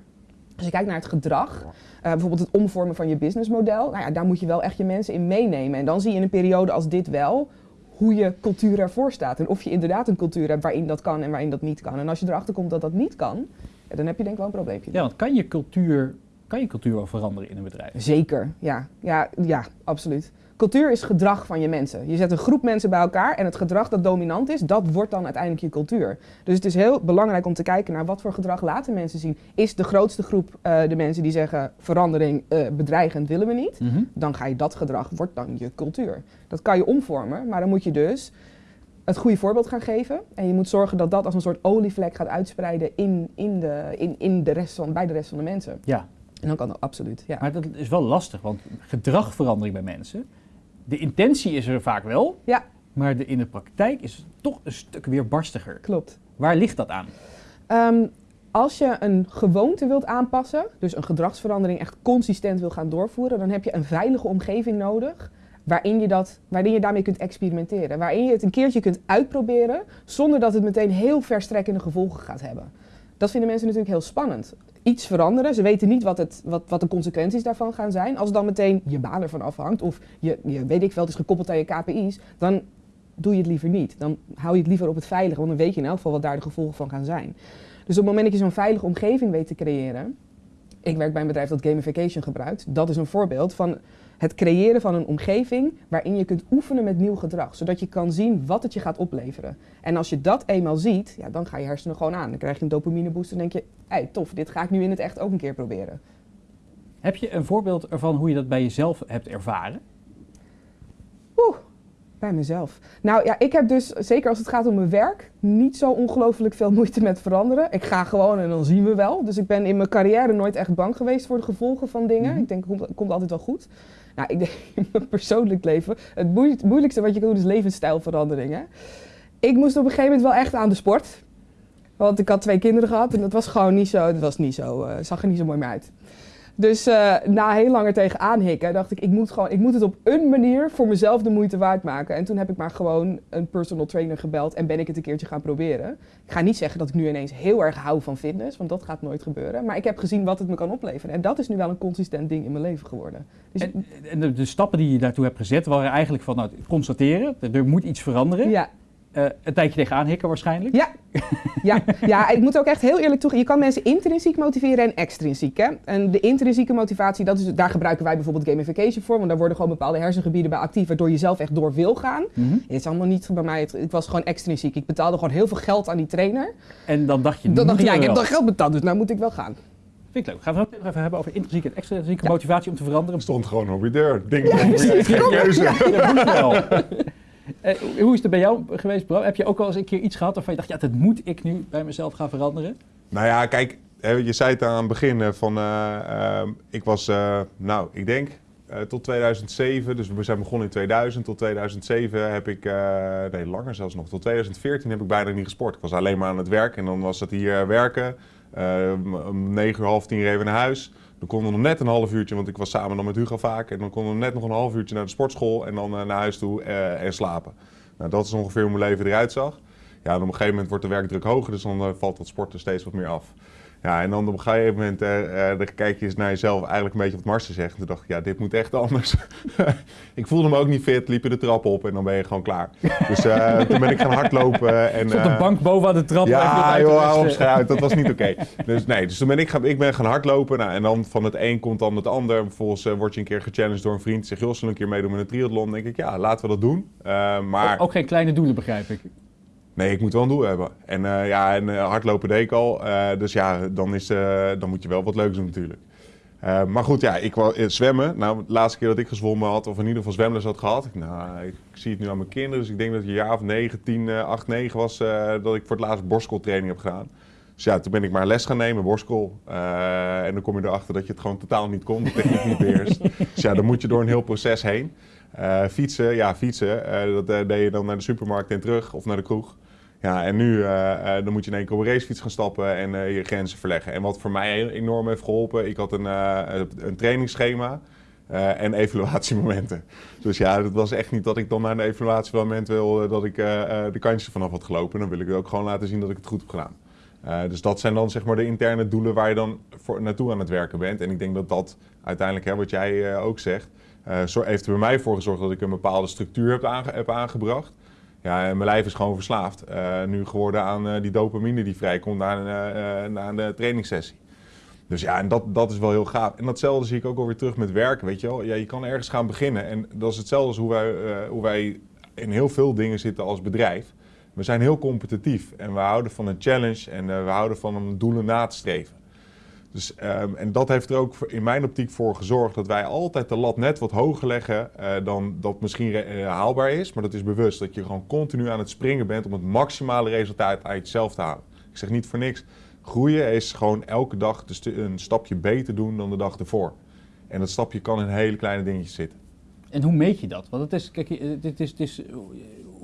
C: als je kijkt naar het gedrag, uh, bijvoorbeeld het omvormen van je businessmodel, nou ja, daar moet je wel echt je mensen in meenemen. En dan zie je in een periode als dit wel hoe je cultuur ervoor staat. En of je inderdaad een cultuur hebt waarin dat kan en waarin dat niet kan. En als je erachter komt dat dat niet kan, ja, dan heb je denk ik wel een probleempje.
A: Ja, want kan je cultuur kan je cultuur wel veranderen in een bedrijf?
C: Zeker, ja. Ja, ja, absoluut. Cultuur is gedrag van je mensen. Je zet een groep mensen bij elkaar en het gedrag dat dominant is, dat wordt dan uiteindelijk je cultuur. Dus het is heel belangrijk om te kijken naar wat voor gedrag laten mensen zien. Is de grootste groep uh, de mensen die zeggen verandering uh, bedreigend willen we niet, mm -hmm. dan ga je dat gedrag, wordt dan je cultuur. Dat kan je omvormen, maar dan moet je dus het goede voorbeeld gaan geven. En je moet zorgen dat dat als een soort olievlek gaat uitspreiden in, in de, in, in de rest van, bij de rest van de mensen.
A: Ja,
C: en dan kan dat absoluut, ja.
A: Maar dat is wel lastig, want gedragverandering bij mensen, de intentie is er vaak wel,
C: ja.
A: maar de, in de praktijk is het toch een stuk weer barstiger.
C: Klopt.
A: Waar ligt dat aan?
C: Um, als je een gewoonte wilt aanpassen, dus een gedragsverandering echt consistent wil gaan doorvoeren, dan heb je een veilige omgeving nodig waarin je, dat, waarin je daarmee kunt experimenteren. Waarin je het een keertje kunt uitproberen zonder dat het meteen heel verstrekkende gevolgen gaat hebben. Dat vinden mensen natuurlijk heel spannend iets veranderen. Ze weten niet wat, het, wat, wat de consequenties daarvan gaan zijn. Als dan meteen je baan ervan afhangt of je, je weet ik veel, het is gekoppeld aan je KPI's, dan doe je het liever niet. Dan hou je het liever op het veilige, want dan weet je in elk geval wat daar de gevolgen van gaan zijn. Dus op het moment dat je zo'n veilige omgeving weet te creëren, ik werk bij een bedrijf dat gamification gebruikt, dat is een voorbeeld van het creëren van een omgeving waarin je kunt oefenen met nieuw gedrag, zodat je kan zien wat het je gaat opleveren. En als je dat eenmaal ziet, ja, dan ga je hersenen gewoon aan. Dan krijg je een dopamine boost en denk je, hey, tof, dit ga ik nu in het echt ook een keer proberen.
A: Heb je een voorbeeld ervan hoe je dat bij jezelf hebt ervaren?
C: Oeh, bij mezelf. Nou ja, ik heb dus, zeker als het gaat om mijn werk, niet zo ongelooflijk veel moeite met veranderen. Ik ga gewoon en dan zien we wel. Dus ik ben in mijn carrière nooit echt bang geweest voor de gevolgen van dingen. Mm-hmm. Ik denk, het komt, komt altijd wel goed. Nou, ik denk in mijn persoonlijk leven, het moeilijkste wat je kan doen is levensstijlveranderingen. Ik moest op een gegeven moment wel echt aan de sport. Want ik had twee kinderen gehad en dat was gewoon niet zo, dat was niet zo, uh, zag er niet zo mooi meer uit. Dus uh, na heel lang er tegenaan hikken, dacht ik, ik moet, gewoon, ik moet het op een manier voor mezelf de moeite waard maken. En toen heb ik maar gewoon een personal trainer gebeld en ben ik het een keertje gaan proberen. Ik ga niet zeggen dat ik nu ineens heel erg hou van fitness, want dat gaat nooit gebeuren. Maar ik heb gezien wat het me kan opleveren. En dat is nu wel een consistent ding in mijn leven geworden.
A: Dus en, en de, de, stappen die je daartoe hebt gezet waren eigenlijk van nou, constateren, er moet iets veranderen.
C: Ja.
A: Uh, een tijdje tegenaan hikken waarschijnlijk.
C: Ja. ja. ja, ik moet ook echt heel eerlijk toegeven. Je kan mensen intrinsiek motiveren en extrinsiek. Hè? En de intrinsieke motivatie, dat is, daar gebruiken wij bijvoorbeeld gamification voor. Want daar worden gewoon bepaalde hersengebieden bij actief, waardoor je zelf echt door wil gaan. Mm -hmm. Het is allemaal niet bij mij, het, het, was gewoon extrinsiek. Ik betaalde gewoon heel veel geld aan die trainer.
A: En dan dacht je,
C: dan dacht, ja, ik heb dan geld betaald, dus nou moet ik wel gaan.
A: Vind ik leuk. Gaan we het even hebben over intrinsieke en extrinsieke ja. motivatie om te veranderen?
B: Stond gewoon op je deur. Ding, ja, geen keuze.
A: Ja, dat moet wel. Uh, hoe is het bij jou geweest, bro? Heb je ook wel eens een keer iets gehad waarvan je dacht, ja, dat moet ik nu bij mezelf gaan veranderen?
B: Nou ja, kijk, je zei het aan het begin van, uh, uh, ik was, nou, ik denk eh, tot 2007. Dus we zijn begonnen in 2000. Tot 2007 heb ik, eh, nee langer zelfs nog, tot 2014 heb ik bijna niet gesport. Ik was alleen maar aan het werk en dan was het hier eh, werken. Eh, om 9 uur, half tien we naar huis. Dan konden we nog net een half uurtje, want ik was samen dan met Hugo vaak. En dan konden we net nog een half uurtje naar de sportschool en dan eh, naar huis toe eh, en slapen. Nou, dat is ongeveer hoe mijn leven eruit zag. Ja, en op een gegeven moment wordt de werkdruk hoger, dus dan eh, valt dat sporten steeds wat meer af. Ja, en dan op een gegeven moment dan kijk je eens naar jezelf, eigenlijk een beetje wat Marcel zegt. En toen dacht ik, ja, dit moet echt anders. ik voelde me ook niet fit, liep je de trap op en dan ben je gewoon klaar. Dus eh, toen ben ik gaan hardlopen. En,
A: Stond de bank boven aan de trap.
B: ja, joh, hou op
A: rusten.
B: schuit. Dat was niet oké. Dus nee, dus toen ben ik, gaan, ik ben gaan hardlopen. Nou, en dan van het een komt dan het ander. Vervolgens word je een keer gechallenged door een vriend. Zeg, joh, zullen een keer meedoen met een triathlon? Dan denk ik, ja, laten we dat doen. Maar
A: Ook, ook geen kleine doelen, begrijp ik.
B: Nee, ik moet wel een doel hebben. En eh, ja, en eh, hardlopen deed ik al. Eh, dus ja, dan, is, dan moet je wel wat leuks doen natuurlijk. Maar goed, ja, ik wou eh, zwemmen. Nou, de laatste keer dat ik gezwommen had, of in ieder geval zwemles had gehad. Ik, nou, ik zie het nu aan mijn kinderen. Dus ik denk dat het een jaar of 9, 10, eh, 8, 9 was dat ik voor het laatst borstskooltraining heb gedaan. Dus ja, toen ben ik maar les gaan nemen, borstskool. Eh, en dan kom je erachter dat je het gewoon totaal niet kon, de techniek niet beheerst. Dus ja, dan moet je door een heel proces heen. Fietsen, ja, fietsen. dat deed je dan naar de supermarkt en terug of naar de kroeg. Ja, en nu eh, eh, dan moet je in één keer op een racefiets gaan stappen en eh, je grenzen verleggen. En wat voor mij enorm heeft geholpen, ik had een, een trainingsschema en evaluatiemomenten. Dus ja, het was echt niet dat ik dan naar een evaluatiemoment wil dat ik de kantjes vanaf had gelopen. Dan wil ik ook gewoon laten zien dat ik het goed heb gedaan. Dus dat zijn dan zeg maar de interne doelen waar je dan naartoe aan het werken bent. En ik denk dat dat uiteindelijk, hè, wat jij ook zegt, heeft er bij mij voor gezorgd dat ik een bepaalde structuur heb, heb aangebracht. Ja, en mijn lijf is gewoon verslaafd. eh, nu geworden aan eh, die dopamine die vrijkomt na eh, na een trainingssessie. Dus ja, en dat, dat is wel heel gaaf. En datzelfde zie ik ook alweer terug met werken, weet je wel. Ja, je kan ergens gaan beginnen. En dat is hetzelfde als hoe wij, hoe wij in heel veel dingen zitten als bedrijf. We zijn heel competitief en we houden van een challenge en we houden van om doelen na te streven. Dus, ehm, en dat heeft er ook in mijn optiek voor gezorgd dat wij altijd de lat net wat hoger leggen eh, dan dat misschien eh, haalbaar is. Maar dat is bewust dat je gewoon continu aan het springen bent om het maximale resultaat uit jezelf te halen. Ik zeg niet voor niks. Groeien is gewoon elke dag stu- een stapje beter doen dan de dag ervoor. En dat stapje kan in hele kleine dingetjes zitten.
A: En hoe meet je dat? Want het is, kijk, je- het is, het is, eh,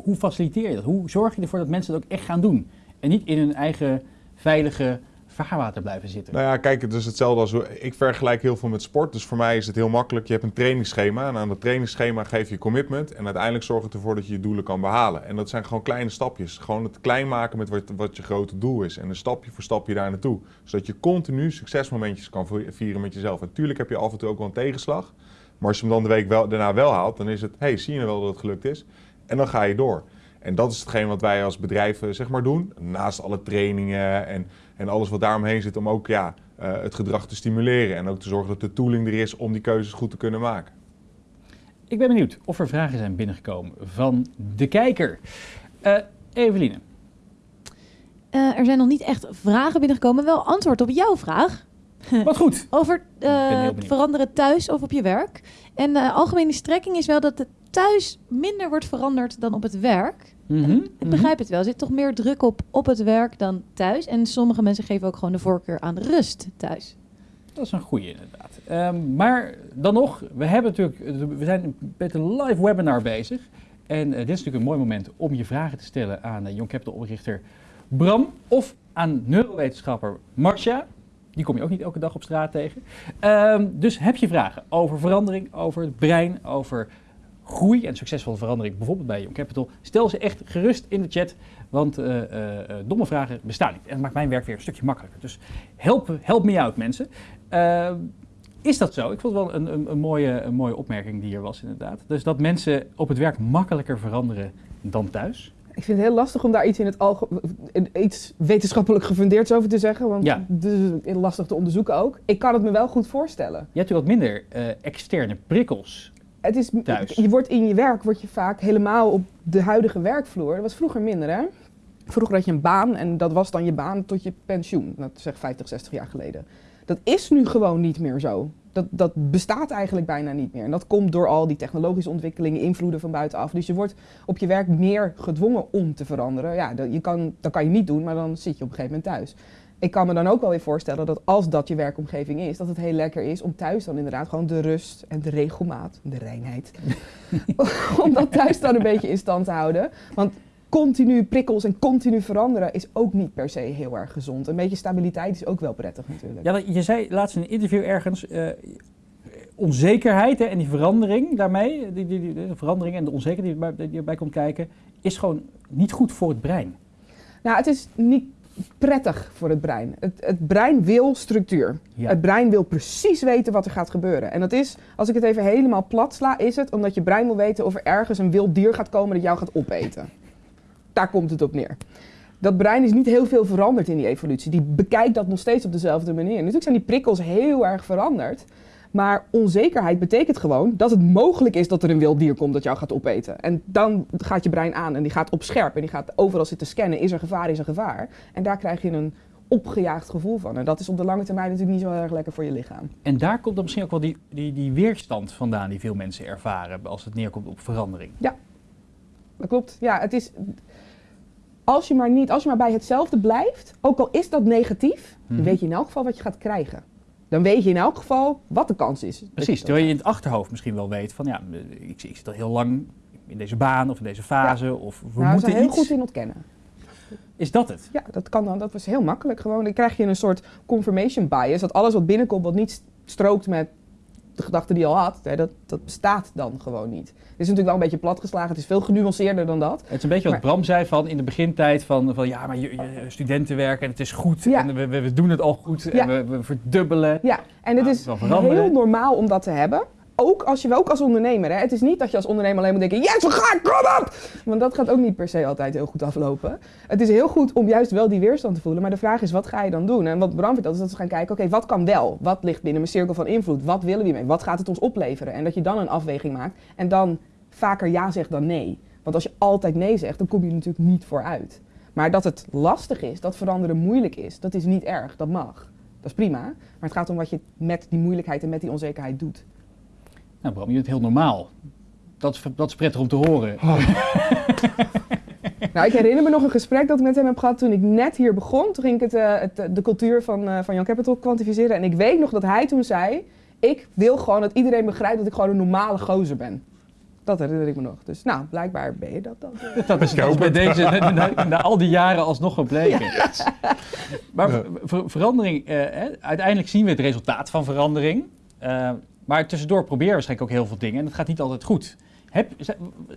A: hoe faciliteer je dat? Hoe zorg je ervoor dat mensen dat ook echt gaan doen? En niet in hun eigen veilige vaarwater blijven zitten.
B: Nou ja, kijk, het is hetzelfde als... Ik vergelijk heel veel met sport. Dus voor mij is het heel makkelijk. Je hebt een trainingsschema. En aan dat trainingsschema geef je commitment. En uiteindelijk zorgt het ervoor dat je je doelen kan behalen. En dat zijn gewoon kleine stapjes. Gewoon het klein maken met wat, wat je grote doel is. En een stapje voor stapje daar naartoe. Zodat je continu succesmomentjes kan vieren met jezelf. Natuurlijk heb je af en toe ook wel een tegenslag. Maar als je hem dan de week wel, daarna wel haalt, dan is het... hey, zie je nou wel dat het gelukt is? En dan ga je door. En dat is hetgeen wat wij als bedrijf zeg maar doen. Naast alle trainingen en, en alles wat daaromheen zit om ook ja, eh, het gedrag te stimuleren. En ook te zorgen dat de tooling er is om die keuzes goed te kunnen maken.
A: Ik ben benieuwd of er vragen zijn binnengekomen van de kijker. Eh Eveline,
D: Eh, er zijn nog niet echt vragen binnengekomen, wel antwoord op jouw vraag.
A: wat goed.
D: Over eh, veranderen thuis of op je werk. En de algemene strekking is wel dat het thuis minder wordt veranderd dan op het werk.
A: Mhm,
D: Ik
A: mhm.
D: begrijp het wel. Er zit toch meer druk op op het werk dan thuis. En sommige mensen geven ook gewoon de voorkeur aan rust thuis.
A: Dat is een goede inderdaad. Ehm, maar dan nog, we, hebben natuurlijk, we zijn met een live webinar bezig. En eh, dit is natuurlijk een mooi moment om je vragen te stellen aan uh, Young Capital oprichter Bram of aan neurowetenschapper Marcia. Die kom je ook niet elke dag op straat tegen. Ehm, dus heb je vragen over verandering, over het brein, over groei en succesvolle verandering, bijvoorbeeld bij Young Capital, stel ze echt gerust in de chat, want eh, eh, eh, domme vragen bestaan niet. En dat maakt mijn werk weer een stukje makkelijker. Dus help, help me out, mensen. Is dat zo? Ik vond het wel een, een, een, mooie, een mooie opmerking die er was, inderdaad. Dus dat mensen op het werk makkelijker veranderen dan thuis.
C: Ik vind het heel lastig om daar iets in het iets wetenschappelijk gefundeerds over te zeggen, want
A: Ja.
C: het is lastig te onderzoeken ook. Ik kan het me wel goed voorstellen.
A: Je hebt natuurlijk wat minder externe prikkels.
C: Het is,
A: Thuis.
C: Je wordt in je werk word je vaak helemaal op de huidige werkvloer. Dat was vroeger minder, hè? Vroeger had je een baan en dat was dan je baan tot je pensioen. Dat zeg 50, 60 jaar geleden. Dat is nu gewoon niet meer zo. Dat, dat bestaat eigenlijk bijna niet meer. En dat komt door al die technologische ontwikkelingen, invloeden van buitenaf. Dus je wordt op je werk meer gedwongen om te veranderen. Ja, dat, je kan, dat kan je niet doen, maar dan zit je op een gegeven moment thuis. Ik kan me dan ook wel weer voorstellen dat als dat je werkomgeving is, dat het heel lekker is om thuis dan inderdaad gewoon de rust en de regelmaat, de reinheid, om dat thuis dan een beetje in stand te houden. Want continu prikkels en continu veranderen is ook niet per se heel erg gezond. Een beetje stabiliteit is ook wel prettig natuurlijk.
A: Ja, je zei laatst in een interview ergens, uh, onzekerheid hè, en die verandering daarmee, die, die, die, de verandering en de onzekerheid die erbij, die erbij komt kijken, is gewoon niet goed voor het brein.
C: Nou, het is niet prettig voor het brein. Het, het brein wil structuur.
A: Ja.
C: Het brein wil precies weten wat er gaat gebeuren. En dat is, als ik het even helemaal plat sla, is het omdat je brein wil weten of er ergens een wild dier gaat komen dat jou gaat opeten. Daar komt het op neer. Dat brein is niet heel veel veranderd in die evolutie. Die bekijkt dat nog steeds op dezelfde manier. Natuurlijk zijn die prikkels heel erg veranderd. Maar onzekerheid betekent gewoon dat het mogelijk is dat er een wild dier komt dat jou gaat opeten. En dan gaat je brein aan en die gaat op scherp en die gaat overal zitten scannen. Is er gevaar, is er gevaar? En daar krijg je een opgejaagd gevoel van. En dat is op de lange termijn natuurlijk niet zo erg lekker voor je lichaam.
A: En daar komt dan misschien ook wel die, die, die weerstand vandaan die veel mensen ervaren als het neerkomt op verandering.
C: Ja, dat klopt. Ja, het is... Als je maar niet, als je maar bij hetzelfde blijft, ook al is dat negatief,
A: Mhm.
C: dan weet je in elk geval wat je gaat krijgen. Dan weet je in elk geval wat de kans is.
A: Precies, terwijl je in het achterhoofd misschien wel weet van ja, ik, ik zit al heel lang in deze baan of in deze fase of we
C: Nou,
A: moeten
C: zijn heel
A: iets.
C: goed in ontkennen.
A: Is dat het?
C: Ja, dat kan dan. Dat was heel makkelijk. Gewoon, dan krijg je een soort confirmation bias. Dat alles wat binnenkomt, wat niet strookt met de gedachte die je al had, hè, dat, dat bestaat dan gewoon niet. Het is natuurlijk wel een beetje platgeslagen. Het is veel genuanceerder dan dat.
A: Het is een beetje wat
C: Maar-
A: Bram zei van in de begintijd van, van ja, maar je, je- studentenwerk en het is goed
C: Ja.
A: en we, we, we doen het al goed
C: Ja.
A: en we, we verdubbelen.
C: Ja, en het
A: Ja,
C: is heel normaal om dat te hebben. Ook als je ook als ondernemer. Hè. Het is niet dat je als ondernemer alleen moet denken: yes, we gaan, kom op! Want dat gaat ook niet per se altijd heel goed aflopen. Het is heel goed om juist wel die weerstand te voelen. Maar de vraag is: wat ga je dan doen? En wat Bram vertelt is dat we gaan kijken: oké, wat kan wel? Wat ligt binnen mijn cirkel van invloed? Wat willen we hiermee? Wat gaat het ons opleveren? En dat je dan een afweging maakt en dan vaker ja zegt dan nee. Want als je altijd nee zegt, dan kom je natuurlijk niet vooruit. Maar dat het lastig is, dat veranderen moeilijk is, dat is niet erg. Dat mag. Dat is prima. Maar het gaat om wat je met die moeilijkheid en met die onzekerheid doet.
A: Nou Bram, je bent heel normaal. Dat is, dat is prettig om te horen.
C: Nou, ik herinner me nog een gesprek dat ik met hem heb gehad toen ik net hier begon. Toen ging ik het, eh, het, de cultuur van, eh van Young Capital kwantificeren. En ik weet nog dat hij toen zei, ik wil gewoon dat iedereen begrijpt dat ik gewoon een normale gozer ben. Dat herinner ik me nog. Dus nou, blijkbaar ben je dat dan.
A: Dat is, bij deze, na, na- na al die jaren alsnog gebleken. Maar ver- ver- verandering, eh, hè, uiteindelijk zien we het resultaat van verandering. Maar tussendoor proberen we waarschijnlijk ook heel veel dingen en dat gaat niet altijd goed. Heb,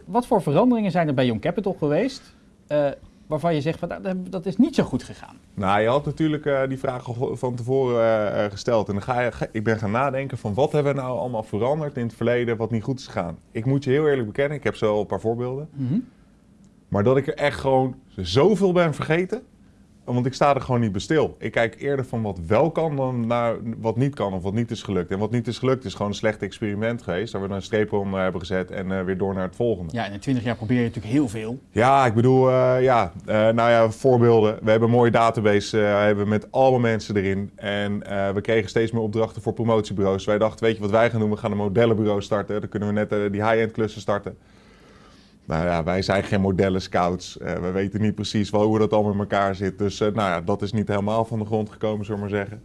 A: wat voor veranderingen zijn er bij Young Capital geweest eh, waarvan je zegt van, nou, dat- dat is niet zo goed gegaan?
B: Nou, je had natuurlijk eh, die vraag van tevoren eh, gesteld. En dan ga je, ga- ik ben gaan nadenken van wat hebben we nou allemaal veranderd in het verleden wat niet goed is gegaan. Ik moet je heel eerlijk bekennen, ik heb zo een paar voorbeelden.
A: Mhm.
B: Maar dat ik er echt gewoon zoveel ben vergeten. Want ik sta er gewoon niet bij stil. Ik kijk eerder van wat wel kan dan naar wat niet kan of wat niet is gelukt. En wat niet is gelukt is gewoon een slecht experiment geweest. Waar we dan een streep onder hebben gezet en eh, weer door naar het volgende.
A: Ja, en in 20 jaar probeer je natuurlijk heel veel.
B: Ja, ik bedoel, eh, ja, eh, nou ja, voorbeelden. We hebben een mooie database, hebben met allemaal mensen erin. En we kregen steeds meer opdrachten voor promotiebureaus. Wij dachten, weet je wat wij gaan doen? We gaan een modellenbureau starten. Dan kunnen we net die high-end klussen starten. Nou ja, wij zijn geen modellen scouts. Eh, we weten niet precies wel hoe dat allemaal in elkaar zit. Dus eh, nou ja, dat is niet helemaal van de grond gekomen, zullen we maar zeggen.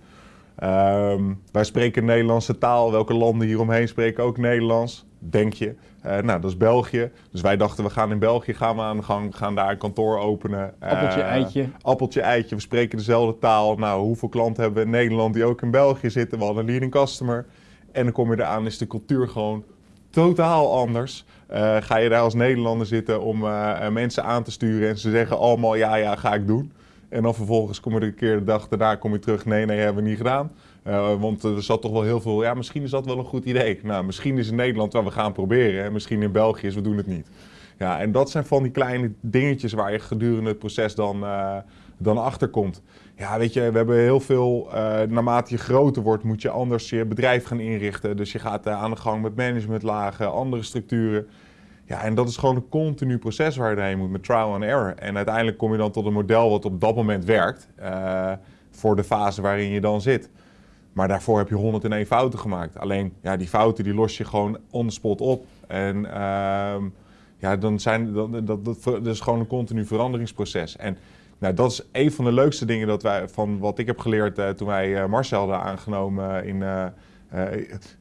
B: Ehm, wij spreken Nederlandse taal. Welke landen hieromheen spreken ook Nederlands? Denk je. Eh, nou, dat is België. Dus wij dachten, we gaan in België gaan we aan de gang. Gaan daar een kantoor openen.
A: Appeltje, eitje.
B: Appeltje, eitje. We spreken dezelfde taal. Nou, hoeveel klanten hebben we in Nederland die ook in België zitten? We hadden een leading customer. En dan kom je eraan, is de cultuur gewoon totaal anders. Eh, ga je daar als Nederlander zitten om eh, eh, mensen aan te sturen en ze zeggen allemaal ja, ja, ga ik doen. En dan vervolgens kom je een keer de dag daarna kom je terug, nee, nee, hebben we niet gedaan. Want er zat toch wel heel veel, ja, misschien is dat wel een goed idee. Nou, misschien is in Nederland waar we gaan proberen. En misschien in België is we doen het niet. Ja, en dat zijn van die kleine dingetjes waar je gedurende het proces dan, eh, dan achter komt. Ja, weet je, we hebben heel veel, naarmate je groter wordt, moet je anders je bedrijf gaan inrichten. Dus je gaat aan de gang met managementlagen, andere structuren. Ja, en dat is gewoon een continu proces waar je doorheen moet met trial and error. En uiteindelijk kom je dan tot een model wat op dat moment werkt eh, voor de fase waarin je dan zit. Maar daarvoor heb je 101 fouten gemaakt. Alleen, ja, die fouten die los je gewoon on the spot op. En ehm, ja, dan zijn, dat, dat, dat, dat is gewoon een continu veranderingsproces. En Nou, dat is een van de leukste dingen dat wij, van wat ik heb geleerd eh, toen wij eh, Marcel hadden aangenomen in,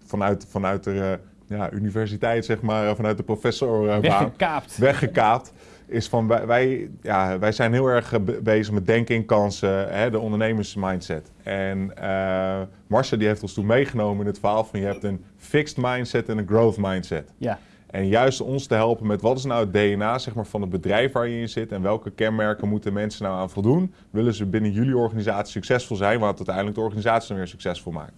B: vanuit, vanuit de ja, universiteit, zeg maar, vanuit de professor eh,
A: Weggekaapt.
B: weggekaapt. Is van wij, wij, ja, wij zijn heel erg eh, be- bezig met denken in kansen, hè, de ondernemersmindset. En eh Marcel die heeft ons toen meegenomen in het verhaal van je hebt een fixed mindset en een growth mindset.
A: Ja.
B: En juist ons te helpen met wat is nou het DNA zeg maar, van het bedrijf waar je in zit en welke kenmerken moeten mensen nou aan voldoen. Willen ze binnen jullie organisatie succesvol zijn, wat uiteindelijk de organisatie dan weer succesvol maakt.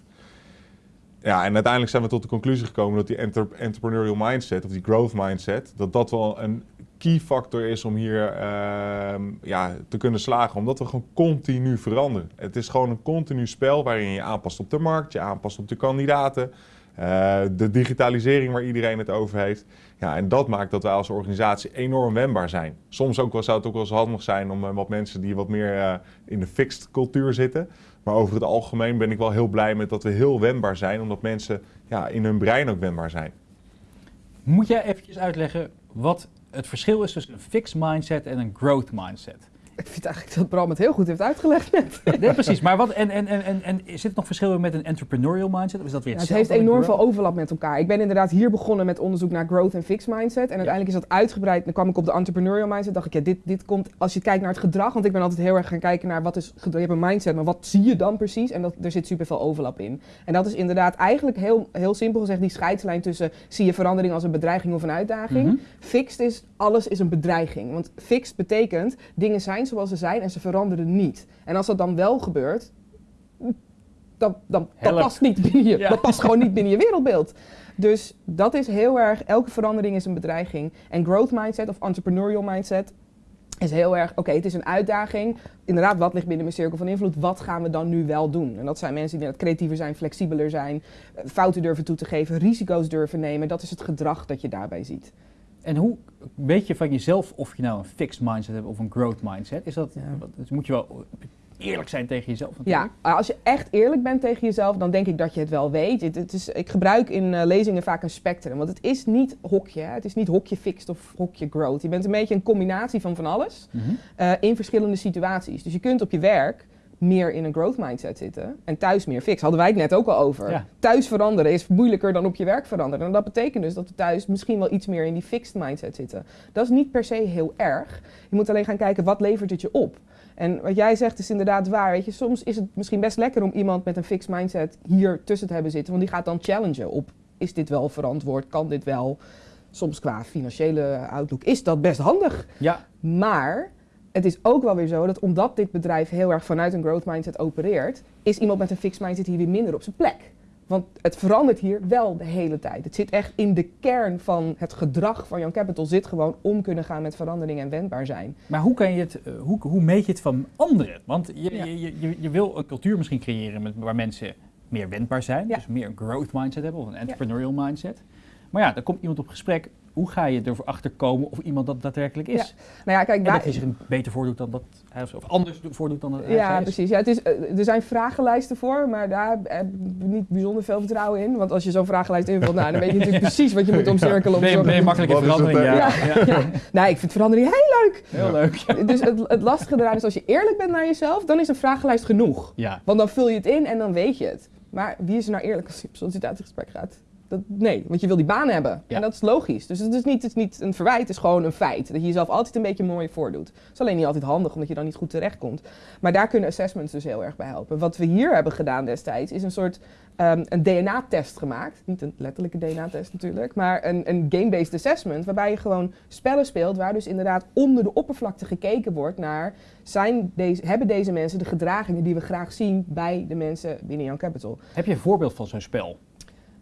B: Ja, en uiteindelijk zijn we tot de conclusie gekomen dat die entrepreneurial mindset of die growth mindset, dat dat wel een key factor is om hier ehm, ja, te kunnen slagen. Omdat we gewoon continu veranderen. Het is gewoon een continu spel waarin je je aanpast op de markt, je aanpast op de kandidaten. eh, de digitalisering waar iedereen het over heeft. Ja, en dat maakt dat wij als organisatie enorm wendbaar zijn. Soms ook wel, zou het ook wel eens handig zijn om eh, wat mensen die wat meer eh, in de fixed cultuur zitten. Maar over het algemeen ben ik wel heel blij met dat we heel wendbaar zijn. Omdat mensen ja, in hun brein ook wendbaar zijn.
A: Moet jij eventjes uitleggen wat het verschil is tussen een fixed mindset en een growth mindset?
C: Ik vind eigenlijk dat Bram het heel goed heeft uitgelegd net.
A: Nee, precies. Maar wat, en, en, en, en, en zit er nog verschil in met een entrepreneurial mindset? Of is dat weer
C: Ja, het heeft enorm veel overlap met elkaar. Ik ben inderdaad hier begonnen met onderzoek naar growth en fixed mindset. En uiteindelijk is dat uitgebreid. Dan kwam ik op de entrepreneurial mindset. dacht ik, ja, dit, dit komt als je kijkt naar het gedrag. Want ik ben altijd heel erg gaan kijken naar wat is. Je hebt een mindset, maar wat zie je dan precies? En dat, er zit super veel overlap in. En dat is inderdaad eigenlijk heel, heel simpel gezegd die scheidslijn tussen zie je verandering als een bedreiging of een uitdaging.
A: Mhm.
C: Fixed is alles is een bedreiging. Want fixed betekent dingen zijn zoals ze zijn en ze veranderen niet. En als dat dan wel gebeurt, dan, dan dat past niet binnen je,
A: Ja.
C: dat past gewoon niet binnen je wereldbeeld. Dus dat is heel erg, elke verandering is een bedreiging. En growth mindset of entrepreneurial mindset is heel erg, oké, het is een uitdaging. Inderdaad, wat ligt binnen mijn cirkel van invloed? Wat gaan we dan nu wel doen? En dat zijn mensen die creatiever zijn, flexibeler zijn, eh, fouten durven toe te geven, risico's durven nemen. Dat is het gedrag dat je daarbij ziet.
A: En hoe weet je van jezelf of je nou een fixed mindset hebt of een growth mindset? Is dat,
C: Ja.
A: dus moet je wel eerlijk zijn tegen jezelf
C: Ja, als je echt eerlijk bent tegen jezelf, dan denk ik dat je het wel weet. Het, het is, ik gebruik in eh, lezingen vaak een spectrum, want het is niet hokje. hè. Het is niet hokje fixed of hokje growth. Je bent een beetje een combinatie van van alles
A: Mhm.
C: eh, in verschillende situaties. Dus je kunt op je werk meer in een growth mindset zitten en thuis meer fix. Hadden wij het net ook al over.
A: Ja.
C: Thuis veranderen is moeilijker dan op je werk veranderen. En dat betekent dus dat we thuis misschien wel iets meer in die fixed mindset zitten. Dat is niet per se heel erg. Je moet alleen gaan kijken wat levert het je op. En wat jij zegt is inderdaad waar. Weet je, soms is het misschien best lekker om iemand met een fixed mindset hier tussen te hebben zitten. Want die gaat dan challengen op: is dit wel verantwoord? Kan dit wel? Soms qua financiële outlook is dat best handig.
A: Ja,
C: Maar het is ook wel weer zo dat omdat dit bedrijf heel erg vanuit een growth mindset opereert, is iemand met een fixed mindset hier weer minder op zijn plek. Want het verandert hier wel de hele tijd. Het zit echt in de kern van het gedrag van Young Capital zit gewoon om kunnen gaan met verandering en wendbaar zijn.
A: maar hoe, kan je het, eh, hoe, hoe meet je het van anderen? Want je,
C: Ja.
A: je, je, je wil een cultuur misschien creëren met, waar mensen meer wendbaar zijn.
C: Ja.
A: Dus meer een growth mindset hebben of een entrepreneurial mindset. Maar ja, dan komt iemand op gesprek. Hoe ga je ervoor achterkomen of iemand dat daadwerkelijk is?
C: Nou ja, kijk,
A: En dat hij zich beter voordoet dan dat hij of, of anders voordoet dan dat hij
C: Ja,
A: is.
C: precies. Ja, het is, eh, er zijn vragenlijsten voor, maar daar heb ik niet bijzonder veel vertrouwen in. Want als je zo'n vragenlijst invult, nou, dan weet je natuurlijk precies wat je moet omcirkelen. Om
A: Ben je,
C: te
A: ben je
C: zorgen-
A: makkelijk in
B: Wat is het,
A: verandering? ja.
C: Ja, nee, ik vind verandering heel leuk.
A: Heel leuk. Ja.
C: Dus het, het lastige eraan is, als je eerlijk bent naar jezelf, dan is een vragenlijst genoeg.
A: ja.
C: Want dan vul je het in en dan weet je het. Maar wie is er nou eerlijk als je op sollicitatiegesprek gaat? Dat, nee, want je wil die baan hebben.
A: Ja.
C: En dat is logisch. Dus het is, niet, het is niet een verwijt, het is gewoon een feit. Dat je jezelf altijd een beetje mooi voordoet. Het is alleen niet altijd handig, omdat je dan niet goed terechtkomt. Maar daar kunnen assessments dus heel erg bij helpen. Wat we hier hebben gedaan destijds, is een soort ehm, een DNA-test gemaakt. Niet een letterlijke DNA-test natuurlijk, maar een, een game-based assessment. Waarbij je gewoon spellen speelt, waar dus inderdaad onder de oppervlakte gekeken wordt naar... Zijn deze, hebben deze mensen de gedragingen die we graag zien bij de mensen binnen Young Capital?
A: Heb je een voorbeeld van zo'n spel?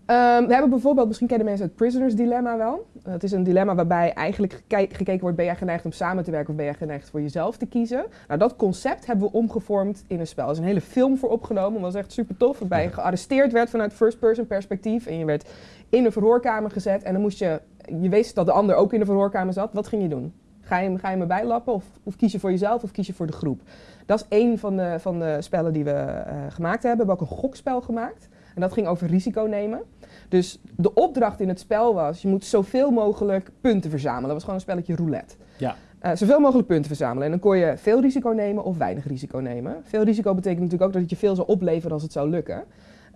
C: Ehm, we hebben bijvoorbeeld, misschien kennen mensen het prisoners dilemma wel. Het is een dilemma waarbij eigenlijk geke- gekeken wordt, ben jij geneigd om samen te werken of ben jij geneigd voor jezelf te kiezen? Nou, dat concept hebben we omgevormd in een spel. Er is een hele film voor opgenomen, dat was echt super tof. Waarbij je gearresteerd werd vanuit first-person perspectief en je werd in een verhoorkamer gezet en dan moest je, je wist dat de ander ook in de verhoorkamer zat, wat ging je doen? Ga je hem, ga je hem erbij lappen of, of kies je voor jezelf of kies je voor de groep? Dat is één van de, van de spellen die we eh, gemaakt hebben. We hebben ook een gokspel gemaakt. En dat ging over risico nemen. Dus de opdracht in het spel was, je moet zoveel mogelijk punten verzamelen. Dat was gewoon een spelletje roulette.
A: Ja.
C: eh, zoveel mogelijk punten verzamelen. En dan kon je veel risico nemen of weinig risico nemen. Veel risico betekent natuurlijk ook dat het je veel zou opleveren als het zou lukken.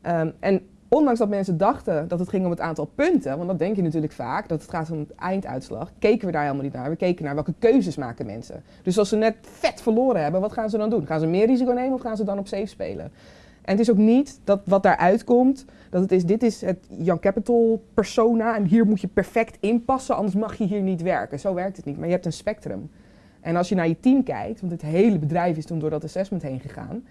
C: Ehm, en ondanks dat mensen dachten dat het ging om het aantal punten, want dat denk je natuurlijk vaak, dat het gaat om het einduitslag, keken we daar helemaal niet naar. We keken naar welke keuzes maken mensen. Dus als ze net vet verloren hebben, wat gaan ze dan doen? Gaan ze meer risico nemen of gaan ze dan op safe spelen? En het is ook niet dat wat daaruit komt, dat het is, dit is het Young Capital persona en hier moet je perfect inpassen, anders mag je hier niet werken. Zo werkt het niet, maar je hebt een spectrum. En als je naar je team kijkt, want het hele bedrijf is toen door dat assessment heen gegaan,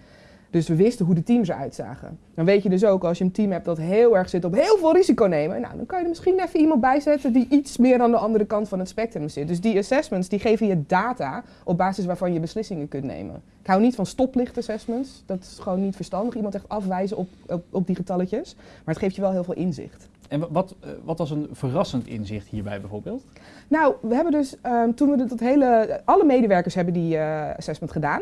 C: dus we wisten hoe de teams eruit zagen. Dan weet je dus ook, als je een team hebt dat heel erg zit op heel veel risico nemen, nou, dan kan je er misschien even iemand bij zetten die iets meer aan de andere kant van het spectrum zit. Dus die assessments, die geven je data op basis waarvan je beslissingen kunt nemen. Ik hou niet van stoplicht assessments, dat is gewoon niet verstandig. Iemand echt afwijzen op, op, op die getalletjes, maar het geeft je wel heel veel inzicht.
A: En wa- wat, eh, wat was een verrassend inzicht hierbij bijvoorbeeld?
C: Nou, we hebben dus ehm, toen we dat hele, alle medewerkers hebben die eh, assessment gedaan.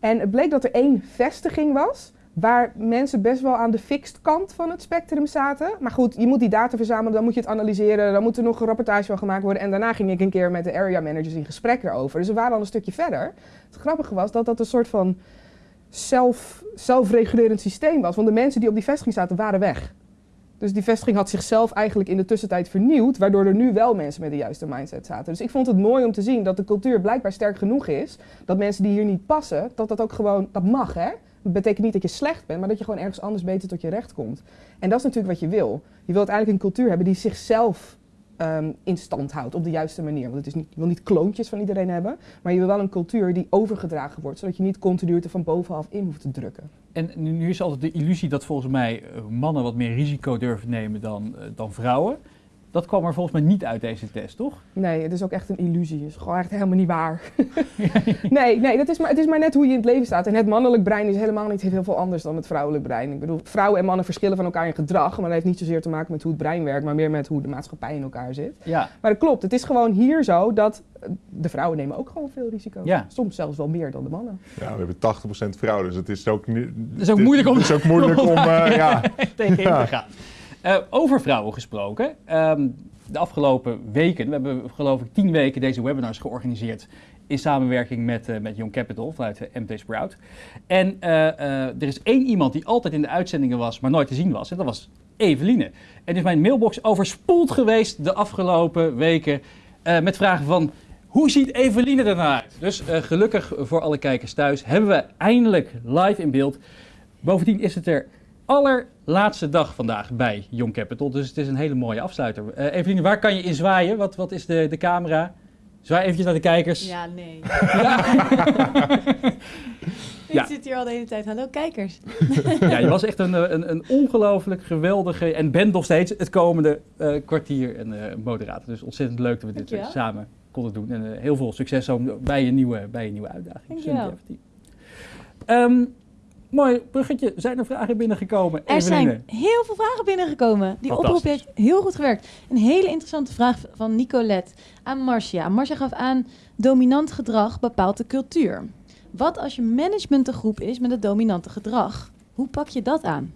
C: En het bleek dat er één vestiging was waar mensen best wel aan de fixed kant van het spectrum zaten. Maar goed, je moet die data verzamelen, dan moet je het analyseren, dan moet er nog een rapportage van gemaakt worden. En daarna ging ik een keer met de area managers in gesprek erover. Dus we waren al een stukje verder. Het grappige was dat dat een soort van zelf, zelfregulerend systeem was. Want de mensen die op die vestiging zaten, waren weg. Dus die vestiging had zichzelf eigenlijk in de tussentijd vernieuwd, waardoor er nu wel mensen met de juiste mindset zaten. Dus ik vond het mooi om te zien dat de cultuur blijkbaar sterk genoeg is, dat mensen die hier niet passen, dat dat ook gewoon, dat mag hè. Dat betekent niet dat je slecht bent, maar dat je gewoon ergens anders beter tot je recht komt. En dat is natuurlijk wat je wil. Je wilt uiteindelijk een cultuur hebben die zichzelf ehm, in stand houdt op de juiste manier. Want het is niet, je wil niet kloontjes van iedereen hebben, maar je wil wel een cultuur die overgedragen wordt, zodat je niet continu er van bovenaf in hoeft te drukken.
A: En nu, nu is altijd de illusie dat volgens mij eh, mannen wat meer risico durven nemen dan, eh, dan vrouwen. Dat kwam er volgens mij niet uit deze test, toch?
C: Nee, het is ook echt een illusie. Het is gewoon echt helemaal niet waar. nee, nee dat is maar, het is maar net hoe je in het leven staat. En het mannelijk brein is helemaal niet heel veel anders dan het vrouwelijk brein. Ik bedoel, vrouwen en mannen verschillen van elkaar in gedrag. Maar dat heeft niet zozeer te maken met hoe het brein werkt, maar meer met hoe de maatschappij in elkaar zit.
A: Ja.
C: Maar dat klopt. Het is gewoon hier zo dat eh, de vrouwen nemen ook gewoon veel risico.
A: Ja.
C: Soms zelfs wel meer dan de mannen.
B: Ja, we hebben 80% vrouw, dus het is ook niet...
A: Het is ook moeilijk om-
B: Het is ook moeilijk om, eh, ja.
A: tegen
B: Ja.
A: in te gaan. Eh, over vrouwen gesproken. ehm, de afgelopen weken, we hebben geloof ik tien weken deze webinars georganiseerd in samenwerking met, eh, met Young Capital vanuit de MT Sprout. En eh, eh, er is één iemand die altijd in de uitzendingen was, maar nooit te zien was. En dat was Eveline. En is mijn mailbox overspoeld geweest de afgelopen weken eh, met vragen van... Hoe ziet Eveline er nou uit? Dus eh, gelukkig voor alle kijkers thuis hebben we eindelijk live in beeld. Bovendien is het er allerlaatste dag vandaag bij Young Capital. Dus het is een hele mooie afsluiter. Eveline, waar kan je in zwaaien? Wat, wat is de, de camera? Zwaai eventjes naar de kijkers.
D: Ja, nee. Ik
A: Ja.
D: zit hier al de hele tijd. Hallo kijkers.
A: Ja, je was echt een, eh, een, een ongelooflijk geweldige en bent nog steeds het komende eh, kwartier en eh, moderator. Dus ontzettend leuk dat we dit
D: Dankjewel.
A: samen konden doen. En heel veel succes bij je nieuwe, bij je nieuwe uitdaging.
D: Dankjewel.
A: Mooi bruggetje. Zijn er vragen binnengekomen?
D: Er
A: Eveline?
D: zijn heel veel vragen binnengekomen. Die oproep heeft heel goed gewerkt. Een hele interessante vraag van Nicolette aan Marcia. Marcia gaf aan, dominant gedrag bepaalt de cultuur. Wat als je management een groep is met het dominante gedrag? Hoe pak je dat aan?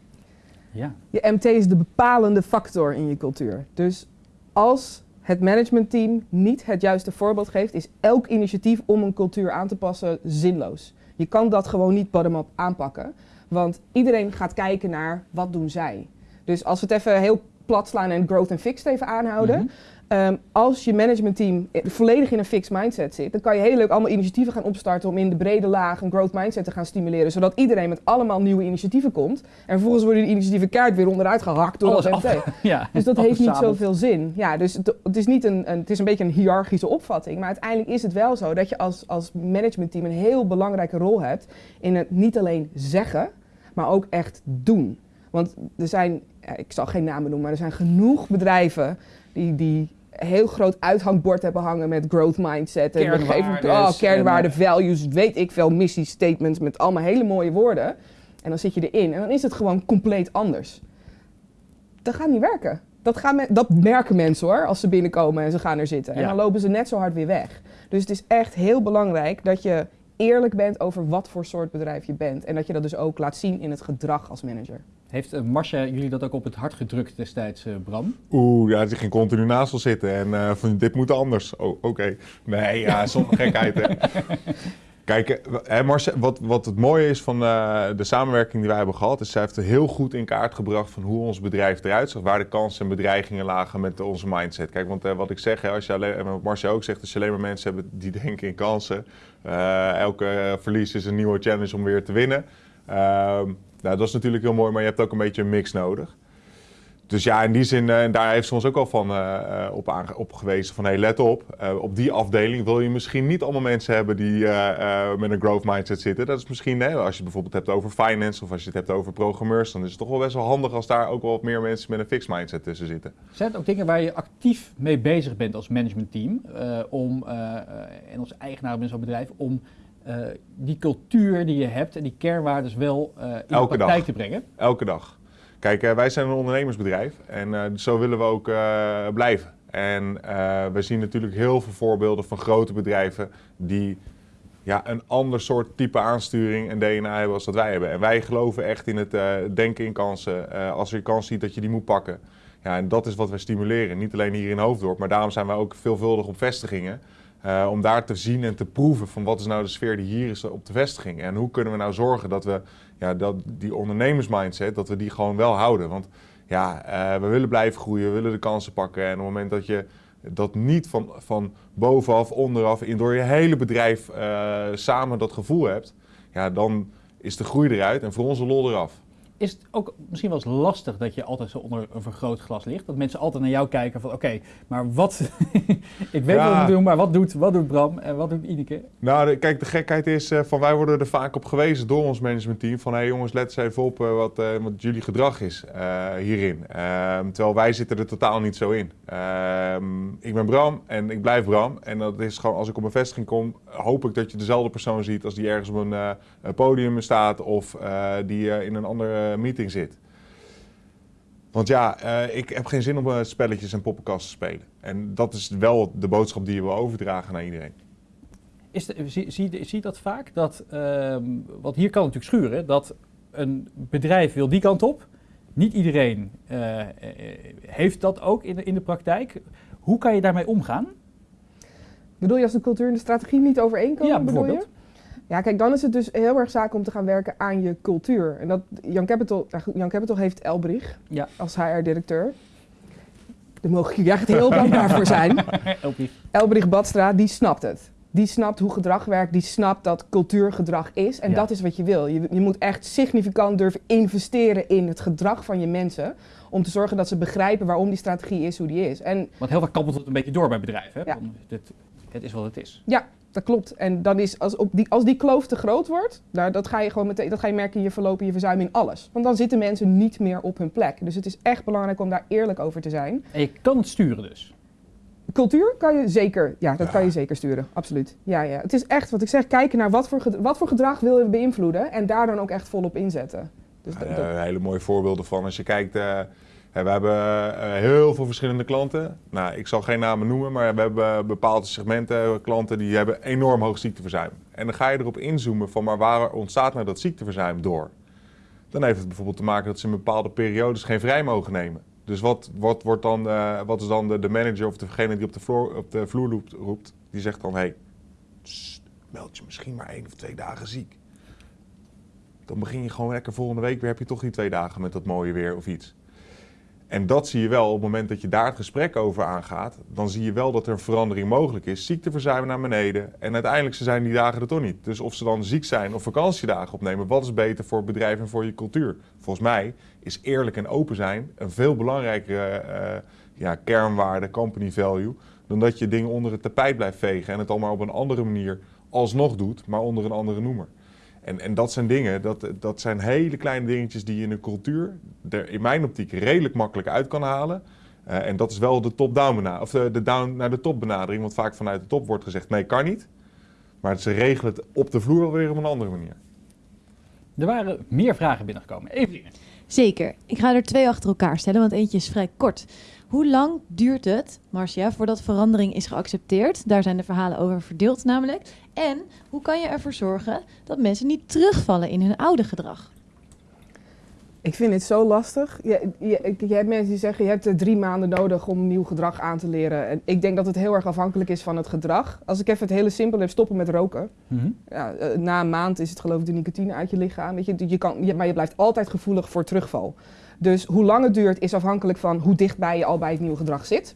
A: Ja.
C: Je MT is de bepalende factor in je cultuur. Dus als het managementteam niet het juiste voorbeeld geeft, is elk initiatief om een cultuur aan te passen zinloos. Je kan dat gewoon niet bottom-up aanpakken, want iedereen gaat kijken naar wat doen zij. Dus als we het even heel plat slaan en growth en fixed even aanhouden.
A: Mhm.
C: Ehm, als je managementteam volledig in een fixed mindset zit, dan kan je heel leuk allemaal initiatieven gaan opstarten om in de brede laag een growth mindset te gaan stimuleren, zodat iedereen met allemaal nieuwe initiatieven komt. En vervolgens worden die initiatieven kaart weer onderuit gehakt door
A: Alles.
C: MT.
A: ja.
C: Dus dat heeft niet zoveel zin. Ja, dus het, het is niet een, een, het is een beetje een hiërarchische opvatting. Maar uiteindelijk is het wel zo dat je als, als managementteam een heel belangrijke rol hebt in het niet alleen zeggen, maar ook echt doen. Want er zijn, ik zal geen namen noemen, maar er zijn genoeg bedrijven die, die heel groot uithangbord hebben hangen met growth mindset. En
A: Kernwaardes
C: oh, kernwaarden,
A: en,
C: values, weet ik veel, missiestatements met allemaal hele mooie woorden. En dan zit je erin en dan is het gewoon compleet anders dat gaat niet werken. Dat, gaan men- dat merken mensen hoor, als ze binnenkomen en ze gaan er zitten. En dan lopen ze net zo hard weer weg. Dus het is echt heel belangrijk dat je eerlijk bent over wat voor soort bedrijf je bent. En dat je dat dus ook laat zien in het gedrag als manager.
A: Heeft uh, Marcia jullie dat ook op het hart gedrukt destijds, uh, Bram?
B: Oeh, ja, ze ging continu naast ons zitten en uh, van dit moet anders. Oh, oké. Okay. Nee, ja, zonder gekheid. Hè. Kijk, hè, Marcia, wat, wat het mooie is van de samenwerking die wij hebben gehad, is zij heeft er heel goed in kaart gebracht van hoe ons bedrijf eruit zag, waar de kansen en bedreigingen lagen met onze mindset. Kijk, want wat ik zeg, hè, als je alleen, en wat Marcia ook zegt, als je alleen maar mensen hebt die denken in kansen, elke verlies is een nieuwe challenge om weer te winnen. Nou, dat is natuurlijk heel mooi, maar je hebt ook een beetje een mix nodig. Dus ja, in die zin, uh, en daar heeft ze ons ook al van uh, op, op gewezen van, hey, let op, op die afdeling wil je misschien niet allemaal mensen hebben die met een growth mindset zitten. Dat is misschien, hè, als je het bijvoorbeeld hebt over finance of als je het hebt over programmeurs, dan is het toch wel best wel handig als daar ook wel wat meer mensen met een fixed mindset tussen zitten.
A: Zijn het ook dingen waar je actief mee bezig bent als managementteam, om, en als eigenaar binnen zo'n bedrijf, om uh, die cultuur die je hebt en die kernwaarden wel uh, in Elke de praktijk
B: dag.
A: te brengen?
B: Elke dag. Kijk, uh, wij zijn een ondernemersbedrijf en zo willen we ook blijven. En we zien natuurlijk heel veel voorbeelden van grote bedrijven die ja, een ander soort type aansturing en DNA hebben als dat wij hebben. En wij geloven echt in het denken in kansen. als je kans ziet dat je die moet pakken. Ja, en dat is wat wij stimuleren. Niet alleen hier in Hoofddorp, maar daarom zijn wij ook veelvuldig op vestigingen. Uh, om daar te zien en te proeven van wat is nou de sfeer die hier is op de vestiging. En hoe kunnen we nou zorgen dat we ja, dat, die ondernemersmindset, dat we die gewoon wel houden. Want ja, uh, we willen blijven groeien, we willen de kansen pakken. En op het moment dat je dat niet van, van bovenaf, onderaf, in door je hele bedrijf samen dat gevoel hebt, ja, dan is de groei eruit en voor onze lol eraf
A: is het ook misschien wel eens lastig dat je altijd zo onder een vergrootglas ligt? Dat mensen altijd naar jou kijken van oké, maar wat... ik weet ja. wat we doen, maar wat doet, wat doet Bram en wat doet Ineke?
B: Nou, de, kijk, de gekheid is uh, van wij worden er vaak op gewezen door ons managementteam van hé hey jongens, let eens even op uh, wat, uh, wat jullie gedrag is hierin. Ehm, terwijl wij zitten er totaal niet zo in. Ehm, ik ben Bram en ik blijf Bram en dat is gewoon als ik op een vestiging kom, hoop ik dat je dezelfde persoon ziet als die ergens op een podium staat of die in een andere meeting zit. Want ja, uh, ik heb geen zin om uh, spelletjes en poppenkast te spelen. En dat is wel de boodschap die je wil overdragen naar iedereen.
A: Is de, zie, zie, zie dat vaak? Dat, uh, want hier kan het natuurlijk schuren. Dat een bedrijf wil die kant op. Niet iedereen uh, heeft dat ook in de, in de praktijk. Hoe kan je daarmee omgaan?
C: Bedoel je als de cultuur en de strategie niet overeenkomen?
A: Ja, bijvoorbeeld.
C: Ja, kijk, dan is het dus heel erg zaak om te gaan werken aan je cultuur. En dat, Young Capital, Young Capital heeft Elbrich
A: ja.
C: als HR-directeur. Daar mogen jullie echt heel dankbaar voor zijn.
A: Elbrich.
C: Elbrich Badstra, die snapt het. Die snapt hoe gedrag werkt, die snapt dat cultuur gedrag is. En
A: Ja.
C: dat is wat je wil. Je, je moet echt significant durven investeren in het gedrag van je mensen. Om te zorgen dat ze begrijpen waarom die strategie is hoe die is. En
A: Want heel vaak kabbelt het een beetje door bij bedrijven. Hè?
C: Ja.
A: Van, dit, het is wat het is.
C: Ja, dat klopt. En dan is, als, op die, als die kloof te groot wordt, nou, dat, ga je gewoon meteen, dat ga je merken in je verloop en je verzuim in alles. Want dan zitten mensen niet meer op hun plek. Dus het is echt belangrijk om daar eerlijk over te zijn.
A: En je kan het sturen dus.
C: Cultuur kan je zeker, ja, dat
B: Ja.
C: kan je zeker sturen. Absoluut. Ja, ja. Het is echt wat ik zeg, kijken naar wat voor, wat voor gedrag wil je beïnvloeden en daar dan ook echt volop inzetten. Dus dat- dat-
B: hele mooie voorbeelden van. Als je kijkt, eh, we hebben eh, heel veel verschillende klanten. Nou, ik zal geen namen noemen, maar we hebben bepaalde segmenten eh, klanten die hebben enorm hoog ziekteverzuim. En dan ga je erop inzoomen van, maar waar ontstaat nou dat ziekteverzuim door? Dan heeft het bijvoorbeeld te maken dat ze in bepaalde periodes geen vrij mogen nemen. Dus wat, wordt dan, eh, wat is dan de, manager of degene die op de vloer, op de vloer roept, roept? Die zegt dan, hé, hey, meld je misschien maar één of twee dagen ziek. Dan begin je gewoon lekker volgende week weer, heb je toch die twee dagen met dat mooie weer of iets. En dat zie je wel op het moment dat je daar het gesprek over aangaat. Dan zie je wel dat er een verandering mogelijk is. Ziekteverzuim naar beneden. En uiteindelijk zijn die dagen er toch niet. Dus of ze dan ziek zijn of vakantiedagen opnemen. Wat is beter voor het bedrijf en voor je cultuur? Volgens mij is eerlijk en open zijn een veel belangrijkere eh, ja, kernwaarde, company value. Dan dat je dingen onder het tapijt blijft vegen. En het allemaal op een andere manier alsnog doet. Maar onder een andere noemer. En, en dat zijn dingen, dat, dat zijn hele kleine dingetjes die je in een cultuur er in mijn optiek redelijk makkelijk uit kan halen. Eh, en dat is wel de top-down benadering, of de, de down naar de top benadering, want vaak vanuit de top wordt gezegd nee, kan niet. Maar ze regelen het op de vloer wel weer op een andere manier.
A: Er waren meer vragen binnengekomen. Evelien.
D: Zeker. Ik ga er twee achter elkaar stellen, want eentje is vrij kort. Hoe lang duurt het, Marcia, voordat verandering is geaccepteerd? Daar zijn de verhalen over verdeeld namelijk. En hoe kan je ervoor zorgen dat mensen niet terugvallen in hun oude gedrag?
C: Ik vind het zo lastig. Je, je, je hebt mensen die zeggen, je hebt eh, drie maanden nodig om nieuw gedrag aan te leren. En ik denk dat het heel erg afhankelijk is van het gedrag. Als ik even het hele simpel heb, stoppen met roken.
A: Mhm.
C: Ja, eh, na een maand is het geloof ik de nicotine uit je lichaam. Weet je, je kan, je, maar je blijft altijd gevoelig voor terugval. Dus hoe lang het duurt is afhankelijk van hoe dichtbij je al bij het nieuwe gedrag zit.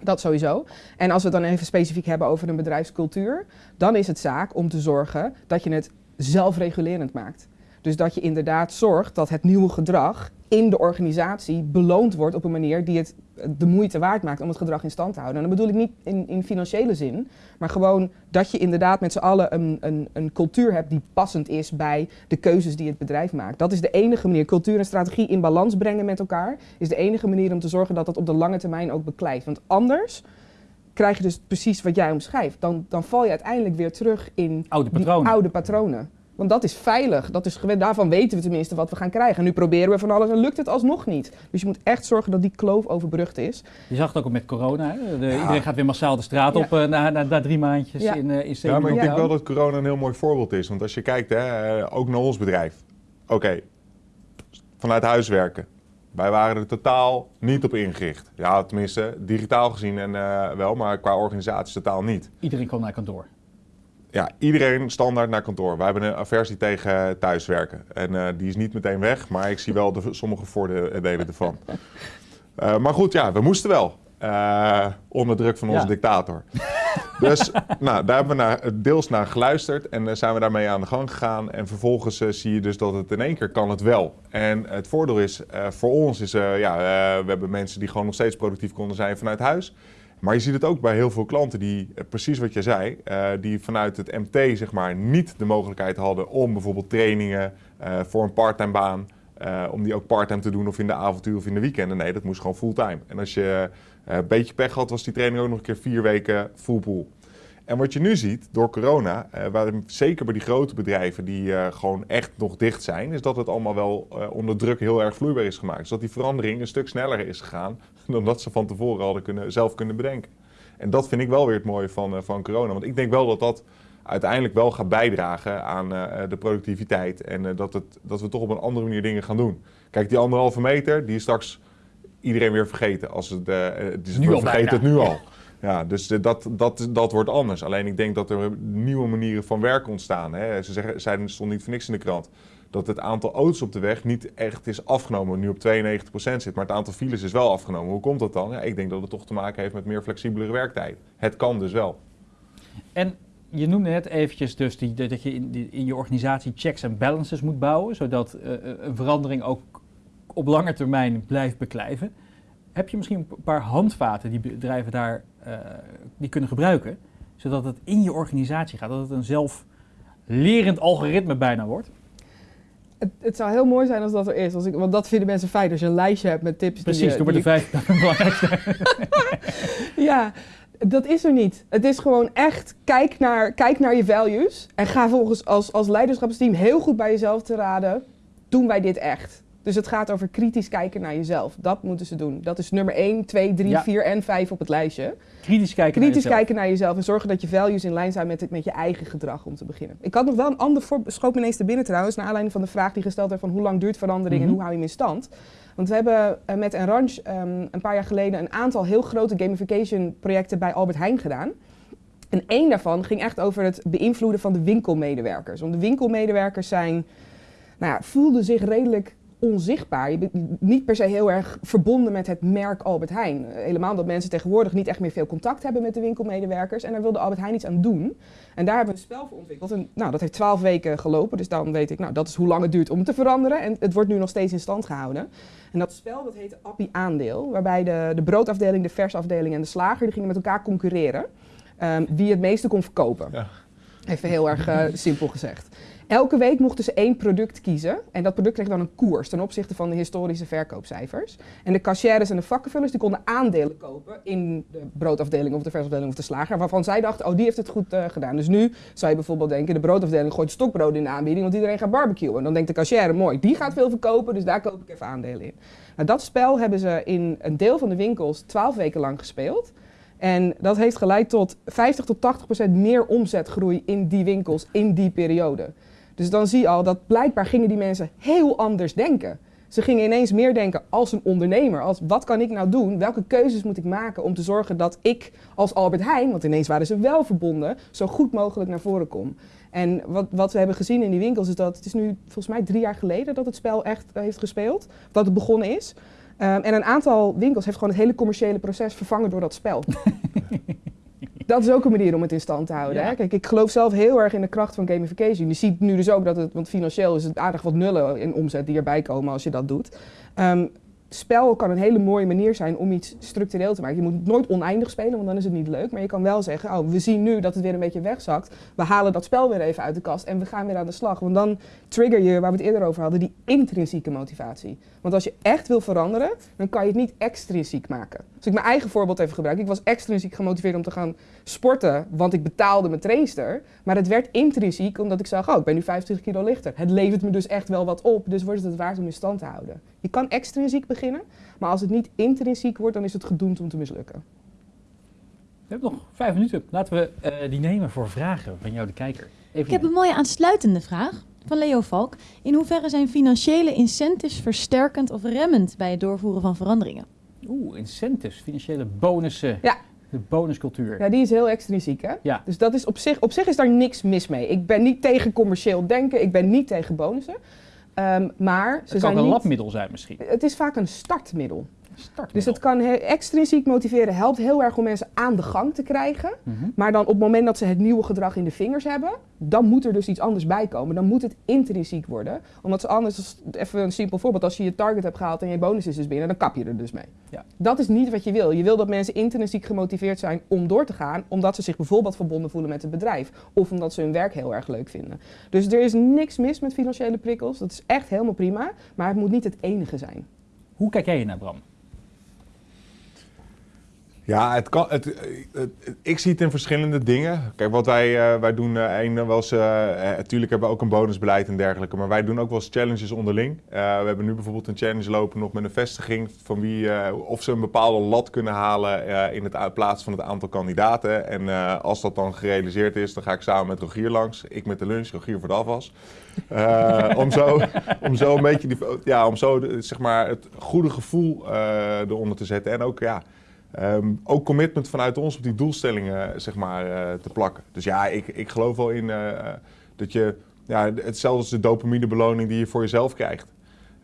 C: Dat sowieso. En als we het dan even specifiek hebben over een bedrijfscultuur, dan is het zaak om te zorgen dat je het zelfregulerend maakt. Dus dat je inderdaad zorgt dat het nieuwe gedrag in de organisatie beloond wordt op een manier die het de moeite waard maakt om het gedrag in stand te houden. En dat bedoel ik niet in, in financiële zin, maar gewoon dat je inderdaad met z'n allen een, een, een cultuur hebt die passend is bij de keuzes die het bedrijf maakt. Dat is de enige manier. Cultuur en strategie in balans brengen met elkaar is de enige manier om te zorgen dat dat op de lange termijn ook beklijft. Want anders krijg je dus precies wat jij omschrijft. Dan, dan val je uiteindelijk weer terug in
A: Oude
C: die
A: patronen.
C: oude patronen. Want dat is veilig. Dat is, daarvan weten we tenminste wat we gaan krijgen. En nu proberen we van alles en lukt het alsnog niet. Dus je moet echt zorgen dat die kloof overbrugd is.
A: Je zag het ook al met corona. Hè? De-
B: Ja.
A: Iedereen gaat weer massaal de straat
C: Ja.
A: op eh, na, na, na drie maandjes
C: Ja.
A: in, in
B: Ja, maar ik denk wel dat corona een heel mooi voorbeeld is. Want als je kijkt, hè, eh, ook naar ons bedrijf. Oké, vanuit huis werken. Wij waren er totaal niet op ingericht. Ja, tenminste, digitaal gezien en, eh, wel, maar qua organisatie totaal niet.
A: Iedereen kwam naar kantoor.
B: Ja, iedereen standaard naar kantoor. Wij hebben een aversie tegen thuiswerken. En eh, die is niet meteen weg, maar ik zie wel de, sommige voordelen ervan. Eh, maar goed, ja, we moesten wel. Eh, onder druk van onze
A: Ja.
B: dictator. Dus nou, daar hebben we naar, deels naar geluisterd en zijn we daarmee aan de gang gegaan. En vervolgens zie je dus dat het in één keer kan het wel. En het voordeel is, voor ons is, ja, we hebben mensen die gewoon nog steeds productief konden zijn vanuit huis. Maar je ziet het ook bij heel veel klanten die, eh, precies wat je zei, eh, die vanuit het MT zeg maar niet de mogelijkheid hadden om bijvoorbeeld trainingen eh, voor een parttime baan, om die ook parttime te doen of in de avontuur of in de weekenden. Nee, dat moest gewoon fulltime. En als je een beetje pech had, was die training ook nog een keer vier weken full pool. En wat je nu ziet door corona, waar, zeker bij die grote bedrijven die gewoon echt nog dicht zijn, is dat het allemaal wel onder druk heel erg vloeibaar is gemaakt. Dus dat die verandering een stuk sneller is gegaan dan dat ze van tevoren hadden kunnen, zelf kunnen bedenken. En dat vind ik wel weer het mooie van, eh, van corona. Want ik denk wel dat dat uiteindelijk wel gaat bijdragen aan eh, de productiviteit. En eh, dat, het, dat we toch op een andere manier dingen gaan doen. Kijk, die anderhalve meter, die is straks iedereen weer vergeten. Als het, eh, is
A: Nu
B: we
A: al
B: vergeten het nu al. Ja, dus eh, dat, dat, dat wordt anders. Alleen ik denk dat er nieuwe manieren van werken ontstaan. Hè. Ze zeggen, zeiden, stond niet voor niks in de krant. Dat het aantal auto's op de weg niet echt is afgenomen. Nu op 92% zit, maar het aantal files is wel afgenomen. Hoe komt dat dan? Ja, ik denk dat het toch te maken heeft met meer flexibelere werktijd. Het kan dus wel.
A: En je noemde net eventjes dus die, dat je in, in je organisatie checks en balances moet bouwen, zodat eh, een verandering ook op lange termijn blijft beklijven. Heb je misschien een paar handvaten die bedrijven daar eh, die kunnen gebruiken, zodat het in je organisatie gaat, dat het een zelflerend algoritme bijna wordt?
C: Het, het zou heel mooi zijn als dat er is. Als ik, want dat vinden mensen fijn als je een lijstje hebt met tips. die
A: Precies,
C: je-
A: doe maar de
C: die
A: vijf belangrijkste.
C: Ja, dat is er niet. Het is gewoon echt, kijk naar, kijk naar je values. En ga volgens als, als leiderschapsteam heel goed bij jezelf te raden. Doen wij dit echt? Dus het gaat over kritisch kijken naar jezelf. Dat moeten ze doen. Dat is nummer 1, 2, 3,
A: Ja.
C: 4 en 5 op het lijstje.
A: Kritisch kijken naar
C: Kritisch
A: jezelf.
C: kijken naar jezelf en zorgen dat je values in lijn zijn met, het- met je eigen gedrag om te beginnen. Ik had nog wel een ander voorbeeld, schoot me ineens te binnen trouwens, naar aanleiding van de vraag die gesteld werd van hoe lang duurt verandering
A: Mhm.
C: en hoe hou je hem in stand. Want we hebben eh, met Enrange ehm, een paar jaar geleden een aantal heel grote gamification projecten bij Albert Heijn gedaan. En één daarvan ging echt over het beïnvloeden van de winkelmedewerkers. Want de winkelmedewerkers zijn, nou ja, voelden zich redelijk onzichtbaar. Je bent niet per se heel erg verbonden met het merk Albert Heijn. Helemaal dat mensen tegenwoordig niet echt meer veel contact hebben met de winkelmedewerkers. En daar wilde Albert Heijn iets aan doen. En daar hebben we een spel voor ontwikkeld. En, nou, dat heeft twaalf weken gelopen. Dus dan weet ik, nou, dat is hoe lang het duurt om het te veranderen. En het wordt nu nog steeds in stand gehouden. En dat spel dat heette Appie Aandeel. Waarbij de, de broodafdeling, de versafdeling en de slager... die gingen met elkaar concurreren. ehm, wie het meeste kon verkopen.
B: Ja.
C: Even heel erg eh, simpel gezegd. Elke week mochten ze één product kiezen. En dat product kreeg dan een koers ten opzichte van de historische verkoopcijfers. En de cashiers en de vakkenvullers die konden aandelen kopen in de broodafdeling of de versafdeling of de slager. Waarvan zij dachten, oh die heeft het goed eh, gedaan. Dus nu zou je bijvoorbeeld denken, de broodafdeling gooit stokbrood in de aanbieding, want iedereen gaat barbecuen. En dan denkt de cashier, mooi, die gaat veel verkopen, dus daar koop ik even aandelen in. Nou, dat spel hebben ze in een deel van de winkels twaalf weken lang gespeeld. En dat heeft geleid tot 50 tot 80 procent meer omzetgroei in die winkels in die periode. Dus dan zie je al dat blijkbaar gingen die mensen heel anders denken. Ze gingen ineens meer denken als een ondernemer. Als wat kan ik nou doen? Welke keuzes moet ik maken om te zorgen dat ik als Albert Heijn, want ineens waren ze wel verbonden, zo goed mogelijk naar voren kom. En wat, wat we hebben gezien in die winkels is dat het is nu volgens mij drie jaar geleden dat het spel echt heeft gespeeld. Dat het begonnen is. Um, en een aantal winkels heeft gewoon het hele commerciële proces vervangen door dat spel. dat is ook een manier om het in stand te houden.
A: Ja.
C: Hè? Kijk, ik geloof zelf heel erg in de kracht van gamification. Je ziet nu dus ook dat het, want financieel is het aardig wat nullen in omzet die erbij komen als je dat doet. Um, spel kan een hele mooie manier zijn om iets structureel te maken. Je moet nooit oneindig spelen, want dan is het niet leuk. Maar je kan wel zeggen, oh, we zien nu dat het weer een beetje wegzakt. We halen dat spel weer even uit de kast en we gaan weer aan de slag. Want dan trigger je, waar we het eerder over hadden, die intrinsieke motivatie. Want als je echt wil veranderen, dan kan je het niet extrinsiek maken. Als ik mijn eigen voorbeeld even gebruik. Ik was extrinsiek gemotiveerd om te gaan sporten, want ik betaalde mijn trainster. Maar het werd intrinsiek omdat ik zag, oh, ik ben nu 25 kilo lichter. Het levert me dus echt wel wat op, dus wordt het het waard om in stand te houden. Je kan extrinsiek beginnen, maar als het niet intrinsiek wordt, dan is het gedoemd om te mislukken.
A: We hebben nog vijf minuten. Laten we eh, die nemen voor vragen van jou, de kijker. Even
D: Ik heb een mooie aansluitende vraag van Leo Valk. In hoeverre zijn financiële incentives versterkend of remmend bij het doorvoeren van veranderingen?
A: Oeh, incentives, financiële bonussen.
C: Ja.
A: De bonuscultuur.
C: Ja, die is heel extrinsiek, hè?
A: Ja.
C: Dus dat is op zich, op zich is daar niks mis mee. Ik ben niet tegen commercieel denken, ik ben niet tegen bonussen. Um, maar ze
A: Het kan
C: zijn
A: een
C: niet...
A: labmiddel zijn misschien.
C: Het is vaak een startmiddel. Dus het kan extrinsiek motiveren, helpt heel erg om mensen aan de gang te krijgen.
A: Mhm.
C: Maar dan op het moment dat ze het nieuwe gedrag in de vingers hebben, dan moet er dus iets anders bij komen. Dan moet het intrinsiek worden. Omdat ze anders, even een simpel voorbeeld, als je je target hebt gehaald en je bonus is dus binnen, dan kap je er dus mee.
A: Ja.
C: Dat is niet wat je wil. Je wil dat mensen intrinsiek gemotiveerd zijn om door te gaan, omdat ze zich bijvoorbeeld verbonden voelen met het bedrijf. Of omdat ze hun werk heel erg leuk vinden. Dus er is niks mis met financiële prikkels. Dat is echt helemaal prima. Maar het moet niet het enige zijn.
A: Hoe kijk jij naar Bram?
B: Ja, het ik zie het in verschillende dingen. Kijk, wat wij, eh, wij doen, eh een, wel eens, eh, eh, natuurlijk hebben we ook een bonusbeleid en dergelijke, maar wij doen ook wel eens challenges onderling. We hebben nu bijvoorbeeld een challenge lopen nog met een vestiging van wie, of ze een bepaalde lat kunnen halen in het plaats van het aantal kandidaten. En als dat dan gerealiseerd is, dan ga ik samen met Rogier langs. Ik met de lunch, Rogier voor de afwas. Om, zo, om zo een beetje die, ja, om zo zeg maar, het goede gevoel eronder te zetten. En ook, ja, ehm, ook commitment vanuit ons op die doelstellingen zeg maar, eh, te plakken. Dus ja, ik, ik geloof wel in eh, dat je, ja, hetzelfde als de dopaminebeloning die je voor jezelf krijgt.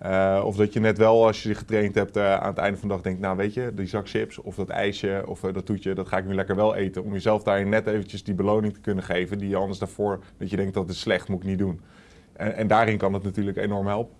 B: Eh, of dat je net wel, als je getraind hebt, eh, aan het einde van de dag denkt, nou weet je, die zak chips of dat ijsje of eh, dat toetje, dat ga ik nu lekker wel eten. Om jezelf daarin net eventjes die beloning te kunnen geven die je anders daarvoor, dat je denkt dat is slecht, moet ik niet doen. En, en daarin kan het natuurlijk enorm helpen.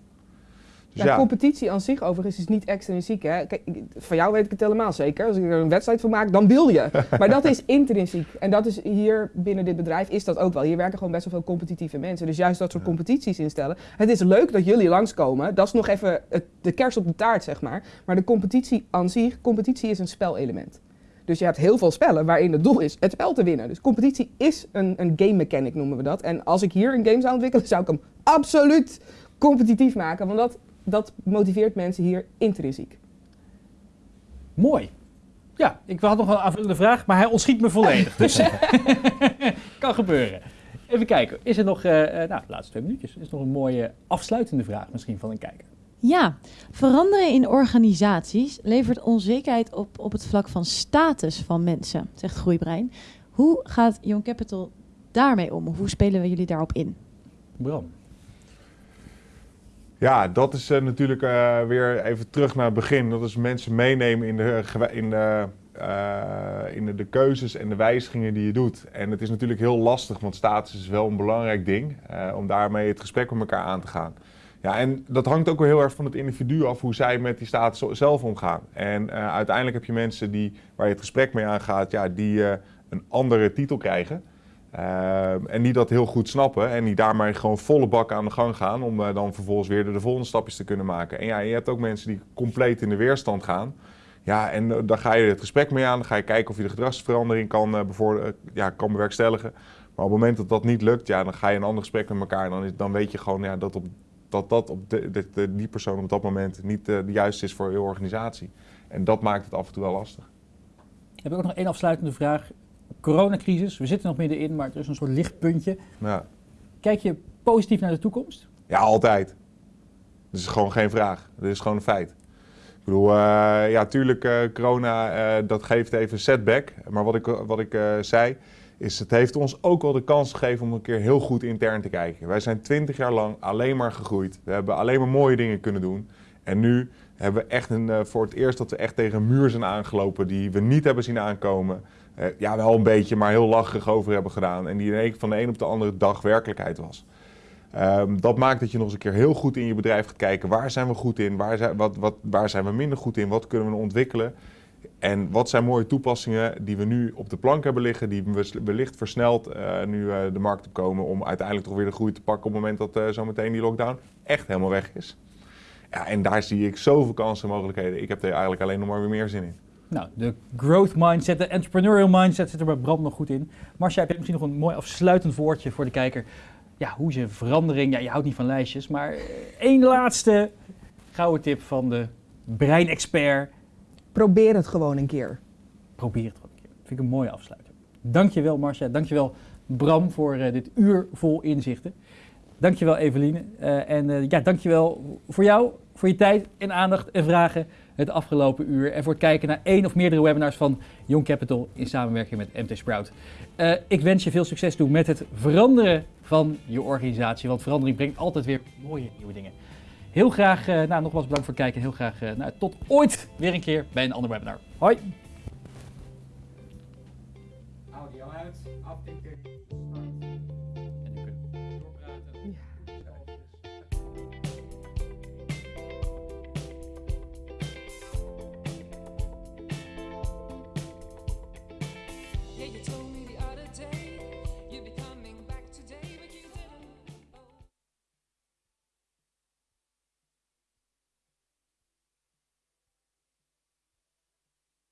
B: Dus
C: Ja,
B: ja,
C: competitie aan zich overigens is niet extrinsiek. Hè? Kijk, van jou weet ik het helemaal zeker. Als ik er een wedstrijd van maak, dan wil je. Maar dat is intrinsiek. En dat is hier binnen dit bedrijf is dat ook wel. Hier werken gewoon best wel veel competitieve mensen. Dus juist dat soort competities instellen. Het is leuk dat jullie langskomen. Dat is nog even het, de kers op de taart, zeg maar. Maar de competitie aan zich, competitie is een spelelement. Dus je hebt heel veel spellen waarin het doel is het spel te winnen. Dus competitie is een, een game mechanic, noemen we dat. En als ik hier een game zou ontwikkelen, zou ik hem absoluut competitief maken. Want dat, dat motiveert mensen hier intrinsiek.
A: Mooi. Ja, ik had nog een aanvullende vraag, maar hij ontschiet me volledig. Dus kan gebeuren. Even kijken, is er nog, eh, eh, nou, de laatste twee minuutjes, is er nog een mooie afsluitende vraag misschien van een kijker?
D: Ja, veranderen in organisaties levert onzekerheid op op het vlak van status van mensen, zegt Groeibrein. Hoe gaat Young Capital daarmee om? Hoe spelen we jullie daarop in?
A: Bram.
B: Ja, dat is eh, natuurlijk eh, weer even terug naar het begin. Dat is mensen meenemen in de, in, eh, in de, keuzes en de wijzigingen die je doet. En het is natuurlijk heel lastig, want status is wel een belangrijk ding. om daarmee het gesprek met elkaar aan te gaan. Ja, en dat hangt ook wel heel erg van het individu af hoe zij met die status zelf omgaan. En uiteindelijk heb je mensen die, waar je het gesprek mee aangaat, ja, die een andere titel krijgen. Ehm, en die dat heel goed snappen en die daarmee gewoon volle bak aan de gang gaan om eh, dan vervolgens weer de, de volgende stapjes te kunnen maken. En ja, je hebt ook mensen die compleet in de weerstand gaan. Ja, en uh, daar ga je het gesprek mee aan. Dan ga je kijken of je de gedragsverandering kan, uh, ja, kan bewerkstelligen. Maar op het moment dat dat niet lukt, ja, dan ga je een ander gesprek met elkaar. Dan, is, dan weet je gewoon ja, dat, op, dat, dat op die persoon op dat moment niet de juiste is voor je organisatie. En dat maakt het af en toe wel lastig.
A: Heb ik ook nog één afsluitende vraag. Coronacrisis, we zitten nog middenin, maar er is een soort lichtpuntje.
B: Ja,
A: Kijk je positief naar de toekomst?
B: ja altijd. Dat is gewoon geen vraag. Dat is gewoon een feit. Ik bedoel, eh, ja, tuurlijk, eh, corona, eh, dat geeft even een setback. Maar wat ik, wat ik zei, is het heeft ons ook wel de kans gegeven om een keer heel goed intern te kijken. Wij zijn twintig jaar lang alleen maar gegroeid. We hebben alleen maar mooie dingen kunnen doen. En nu hebben we echt een, voor het eerst dat we echt tegen een muur zijn aangelopen die we niet hebben zien aankomen. Eh, ja, wel een beetje, maar heel lachig over hebben gedaan. En die van de een op de andere dag werkelijkheid was. Ehm, dat maakt dat je nog eens een keer heel goed in je bedrijf gaat kijken. Waar zijn we goed in? Waar zijn, wat, wat, waar zijn we minder goed in? Wat kunnen we ontwikkelen? En wat zijn mooie toepassingen die we nu op de plank hebben liggen, die we wellicht versneld eh, nu eh, de markt op komen om uiteindelijk toch weer de groei te pakken op het moment dat eh zometeen die lockdown echt helemaal weg is. Ja, en daar zie ik zoveel kansen en mogelijkheden. Ik heb er eigenlijk alleen nog maar weer meer zin in.
A: Nou, de growth mindset, de entrepreneurial mindset zit er bij Bram nog goed in. Marcia, heb je misschien nog een mooi afsluitend woordje voor de kijker? Ja, hoe is een verandering? Ja, je houdt niet van lijstjes, maar eh, één laatste gouden tip van de breinexpert.
C: Probeer het gewoon een keer.
A: Probeer het gewoon een keer. Vind ik een mooie afsluiter. Dankjewel Marcia, dankjewel Bram voor eh, dit uur vol inzichten. Dankjewel Eveline. Eh, en eh, ja, dankjewel voor jou, voor je tijd en aandacht en vragen het afgelopen uur. En voor het kijken naar één of meerdere webinars van Young Capital in samenwerking met MT Sprout. Eh, ik wens je veel succes toe met het veranderen van je organisatie. Want verandering brengt altijd weer mooie nieuwe dingen. Heel graag, eh, nou nogmaals bedankt voor het kijken. Heel graag, eh, nou, tot ooit weer een keer bij een ander webinar. Hoi!